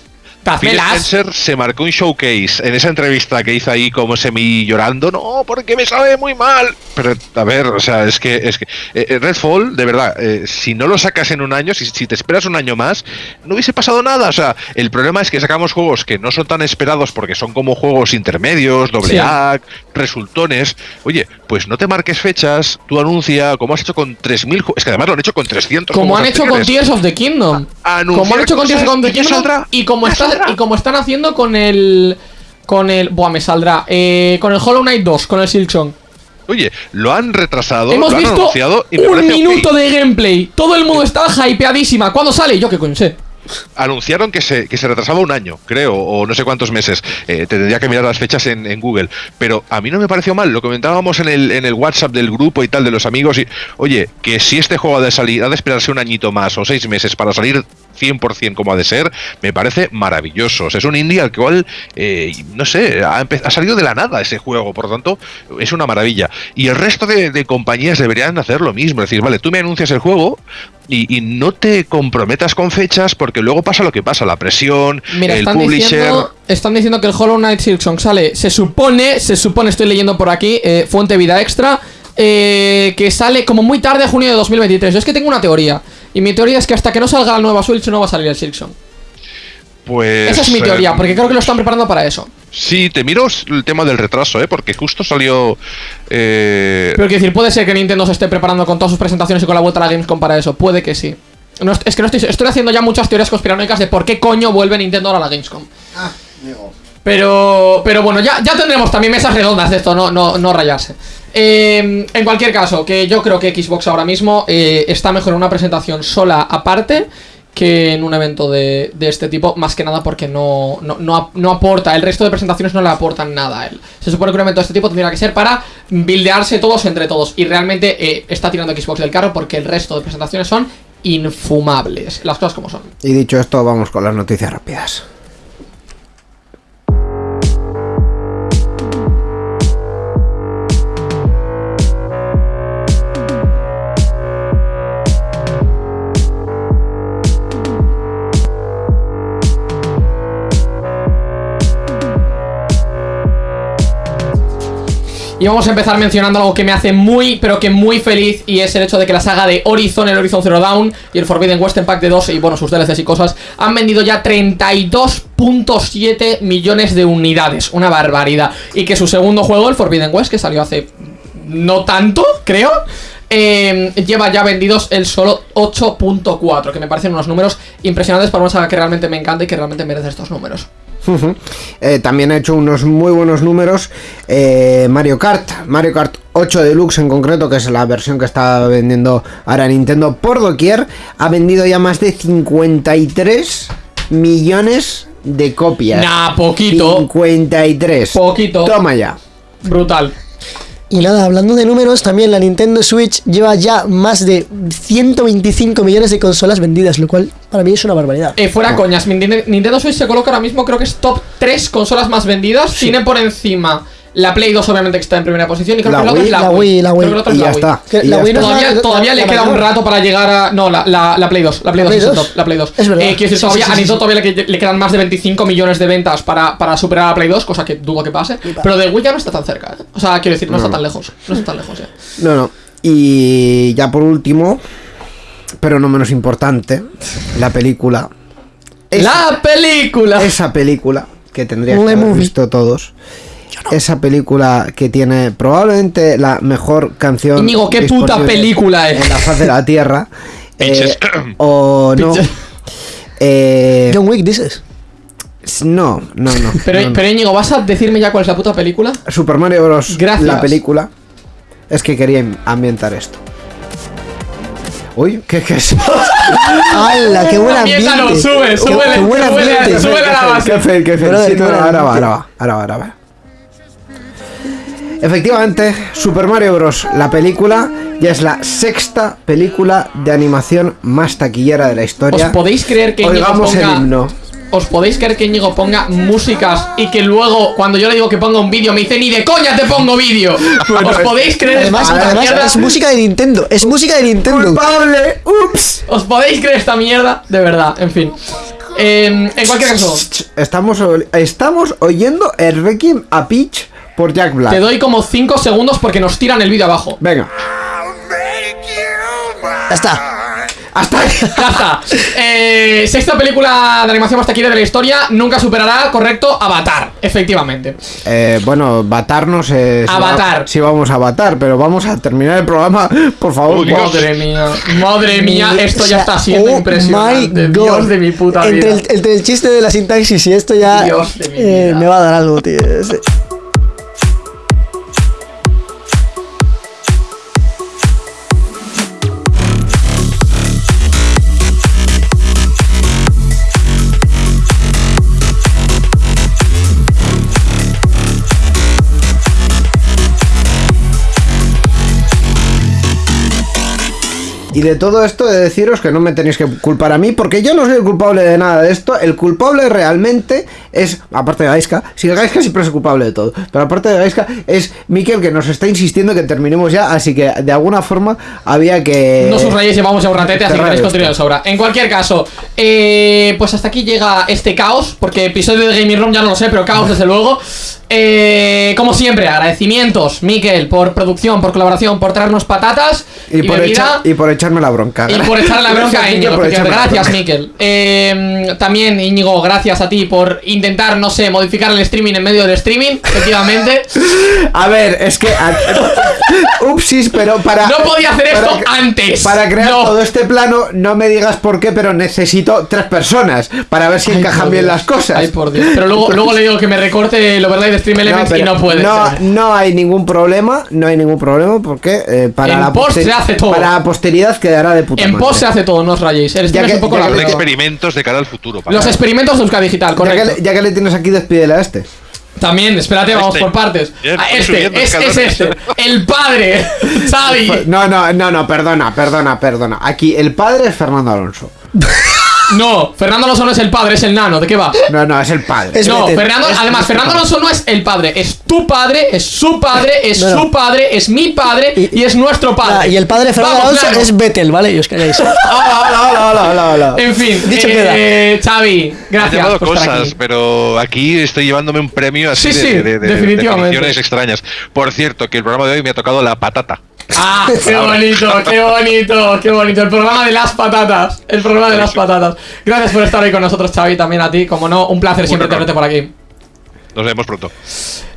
Phil Spencer se marcó un showcase en esa entrevista que hizo ahí como semi llorando, no, porque me sabe muy mal. Pero a ver, o sea, es que es que eh, eh, Redfall, de verdad, eh, si no lo sacas en un año, si, si, te esperas un año más, no hubiese pasado nada. O sea, el problema es que sacamos juegos que no son tan esperados porque son como juegos intermedios, doble A, resultones. Oye, pues no te marques fechas, tú anuncia, como has hecho con 3000, es que además lo han hecho con 300. Como han hecho con Tears of the Kingdom. como han hecho con Tears of the Kingdom y como estás y como están haciendo con el. Con el. Buah, me saldrá. Eh, con el Hollow Knight 2, con el Silksong. Oye, lo han retrasado, Hemos lo han visto un minuto de gameplay. Todo el mundo está hypeadísima. ¿Cuándo sale? Yo qué coño sé anunciaron que se, que se retrasaba un año, creo, o no sé cuántos meses. Eh, tendría que mirar las fechas en, Google. Pero a mí no me pareció mal. Lo comentábamos en el, en el WhatsApp del grupo y tal, de los amigos. Y, oye, que si este juego ha de salir, ha de esperarse un añito más o seis meses para salir 100% como ha de ser, me parece maravilloso. es un indie al cual, eh, no sé, ha, salido de la nada ese juego, por lo tanto, es una maravilla. Y el resto de, de compañías deberían hacer lo mismo. Es decir, vale, tú me anuncias el juego, y, no te comprometas con fechas porque luego pasa lo que pasa, la presión, el están publisher... Diciendo, están diciendo que el Hollow Knight Silksong sale, se supone, se supone, estoy leyendo por aquí, eh, fuente vida extra, eh, que sale como muy tarde, junio de 2023. Yo es que tengo una teoría, y mi teoría es que hasta que no salga la nueva Switch no va a salir el Silksong. Pues... Esa es mi teoría, eh, porque creo que lo están preparando para eso. Sí, te miro el tema del retraso, ¿eh? Porque justo salió... Eh... Pero quiero decir, puede ser que Nintendo se esté preparando con todas sus presentaciones y con la vuelta a la Gamescom para eso. Puede que sí. es que no estoy, estoy haciendo ya muchas teorías conspiranoicas de por qué coño vuelve Nintendo ahora a la Gamescom. Ah, digo. Pero, pero bueno, ya, ya tendremos también mesas redondas de esto, no, no, no rayarse. Eh, en cualquier caso, que yo creo que Xbox ahora mismo eh, está mejor en una presentación sola aparte que en un evento de, de este tipo, más que nada porque no, no, no, no aporta, el resto de presentaciones no le aportan nada a él. Se supone que un evento de este tipo tendría que ser para buildearse todos entre todos y realmente eh, está tirando Xbox del carro porque el resto de presentaciones son infumables, las cosas como son. Y dicho esto, vamos con las noticias rápidas. Y vamos a empezar mencionando algo que me hace muy, pero que muy feliz Y es el hecho de que la saga de Horizon, el Horizon Zero Dawn Y el Forbidden Western Pack de 2 y bueno, sus DLCs y cosas Han vendido ya 32.7 millones de unidades. Una barbaridad. Y que su segundo juego, el Forbidden West, que salió hace no tanto, creo eh, lleva ya vendidos el solo 8.4 Que me parecen unos números impresionantes para una saga que realmente me encanta y que realmente merece estos números eh, también ha hecho unos muy buenos números eh, Mario Kart, Mario Kart 8 Deluxe en concreto, que es la versión que está vendiendo ahora Nintendo por doquier, ha vendido ya más de 53 millones de copias. Nah, poquito. 53. Poquito. Toma ya. Brutal. Y nada, hablando de números, también la Nintendo Switch lleva ya más de 125 millones de consolas vendidas, lo cual para mí es una barbaridad. Eh, fuera coñas, Nintendo Switch se coloca ahora mismo, creo que es top 3 consolas más vendidas. Tiene por encima la Play 2 obviamente que está en primera posición y creo La que la otra Wii, es la la Wii. Wii, la Creo Wii. que la otra es Y la ya Wii. está. Y ya no Todavía, la- todavía la- le la queda un rato para llegar a. No, la, la, la Play 2. La Play 2 ¿Play es el 2? top. La Play 2. Es verdad. Eh, quiero decir, Sí, todavía, sí, a sí, Nintendo sí. todavía le, le quedan más de 25 millones de ventas para, para superar a la Play 2, cosa que dudo que pase. Pero de Wii ya no está tan cerca. ¿eh? O sea, quiero decir, no, está tan lejos. No está tan lejos ya. No, no. Y ya por último, pero no menos importante, la película. Esa, ¡La película! esa película que tendríais que haber visto todos. Esa película que tiene probablemente la mejor canción. Íñigo, ¿qué puta película es? En la faz de la tierra. Eh, o no. Eh, John Wick dices. no, no, no. Pero, no, pero Íñigo, ¿vas a decirme ya cuál es la puta película? Super Mario Bros. Gracias. La película. Es que quería ambientar esto. Uy, ¿qué, qué es? ¡Hala! ¡Qué buen Ambiéntalo, ambiente! sube, Qué- súbele, qué ambiente. la base. Qué fe, qué fe. Ahora va, ahora va, ahora va, ahora va. Efectivamente, Super Mario Bros. La película ya es la sexta película de animación más taquillera de la ¿Os historia. podéis creer que Oigamos el ponga... himno. ¿Os podéis creer que Íñigo ponga músicas y que luego, cuando yo le digo que ponga un vídeo, me dice ni de coña te pongo vídeo? ¿Os podéis creer Además, esta además mierda? es música de Nintendo. Es música de Nintendo. ¡Culpable! ¡Ups! ¿Os podéis creer esta mierda? De verdad, en fin. Eh, en cualquier caso, Estamos, estamos oyendo el Requiem a Peach por Jack Black. te doy como 5 segundos porque nos tiran el vídeo abajo. Venga. Ya está. Hasta está. Eh, sexta película de animación más taquillera de la historia. Nunca superará, correcto, Avatar. Efectivamente. Eh, bueno, batarnos es. Avatar. Sí, vamos a batar, pero vamos a terminar el programa, por favor. Uy, Dios. Madre mía, madre mía, esto o ya está siendo oh impresionante. my Dios de mi puta entre vida. El, entre el chiste de la sintaxis y esto ya Dios de mi eh, vida. me va a dar algo, tío. Y de todo esto de deciros que no me tenéis que culpar a mí, porque yo no soy el culpable de nada de esto. El culpable realmente es, aparte de Gaiska, si Gaiska siempre es el culpable de todo, pero aparte de Gaiska es Mikel que nos está insistiendo que terminemos ya, así que de alguna forma había que... No subrayéis, llevamos ya un ratete, así que tenéis contenido de sobra. En cualquier caso, eh, pues hasta aquí llega este caos, porque episodio de Gaming Room ya no lo sé, pero caos desde luego. Eh, como siempre, agradecimientos, Miquel, por producción, por colaboración, por traernos patatas y, por, y por echarme la bronca. Y por echarle la bronca a Íñigo. Gracias, Miquel. Eh, también, Íñigo, gracias a ti por intentar, no sé, modificar el streaming en medio del streaming, efectivamente. a ver, es que. Upsis, pero para. No podía hacer esto antes. Para crear todo este plano, no me digas por qué, pero necesito tres personas para ver si encajan bien las cosas. Ay, por Dios. Pero luego, luego le digo que me recorte lo verdad y Stream Elements y no puede. No, no hay ningún problema, no hay ningún problema porque eh, para, en la post se hace todo. para la posteridad quedará de puta En post se hace todo, no os rayéis. El ya que, un poco la experimentos de cara al futuro. Los experimentos de Euska Digital, correcto. Ya que, le, tienes aquí, despídele a este. También, espérate, vamos este. por partes. Ah, este, es, es, este. El padre, Xavi. No, no, no, no, perdona, perdona, perdona. Aquí, el padre es Fernando Alonso. No, Fernando Alonso no es el padre, es el nano. ¿De qué va? No, no, es el padre. no, Fernando, además, Fernando Alonso no es el padre, es tu padre, es su padre, es su padre, es mi padre y, es nuestro padre. y el padre de Fernando Alonso es Betel, ¿vale? Y os calláis. En fin, dicho eh, queda. Eh, Xavi, gracias. He cosas, pero aquí estoy llevándome un premio así de, de, definitivamente. extrañas. Por cierto, que el programa de hoy me ha tocado la patata. Ah, qué bonito, qué bonito, qué bonito. El programa de las patatas. El programa de las patatas. Gracias por estar ahí con nosotros, Xavi, también a ti. Como no, un placer siempre tenerte por aquí. Nos vemos pronto.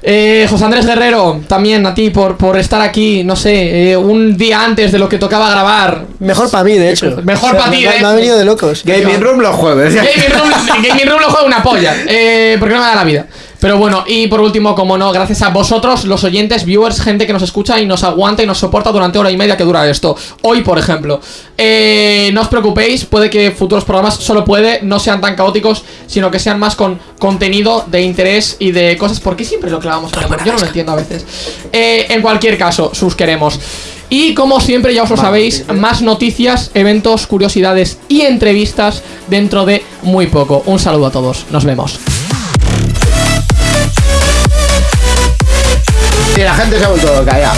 Eh, José Andrés Guerrero, también a ti por, por estar aquí, no sé, eh, un día antes de lo que tocaba grabar. Mejor para mí, de hecho. Mejor para ti, me, me, ha venido de locos. Gaming Room los jueves. Gaming Room, Gaming Room lo juega una polla. Eh, porque no me da la vida. Pero bueno, y por último, como no, gracias a vosotros, los oyentes, viewers, gente que nos escucha y nos aguanta y nos soporta durante hora y media que dura esto. Hoy, por ejemplo. Eh, no os preocupéis, puede que futuros programas, solo puede, no sean tan caóticos, sino que sean más con contenido de interés y de cosas. ¿Por qué siempre lo clavamos Yo no lo entiendo a veces. Eh, en cualquier caso, sus queremos. Y como siempre, ya os lo sabéis, más noticias, eventos, curiosidades y entrevistas dentro de muy poco. Un saludo a todos, nos vemos. Y la gente se ha vuelto loca ya.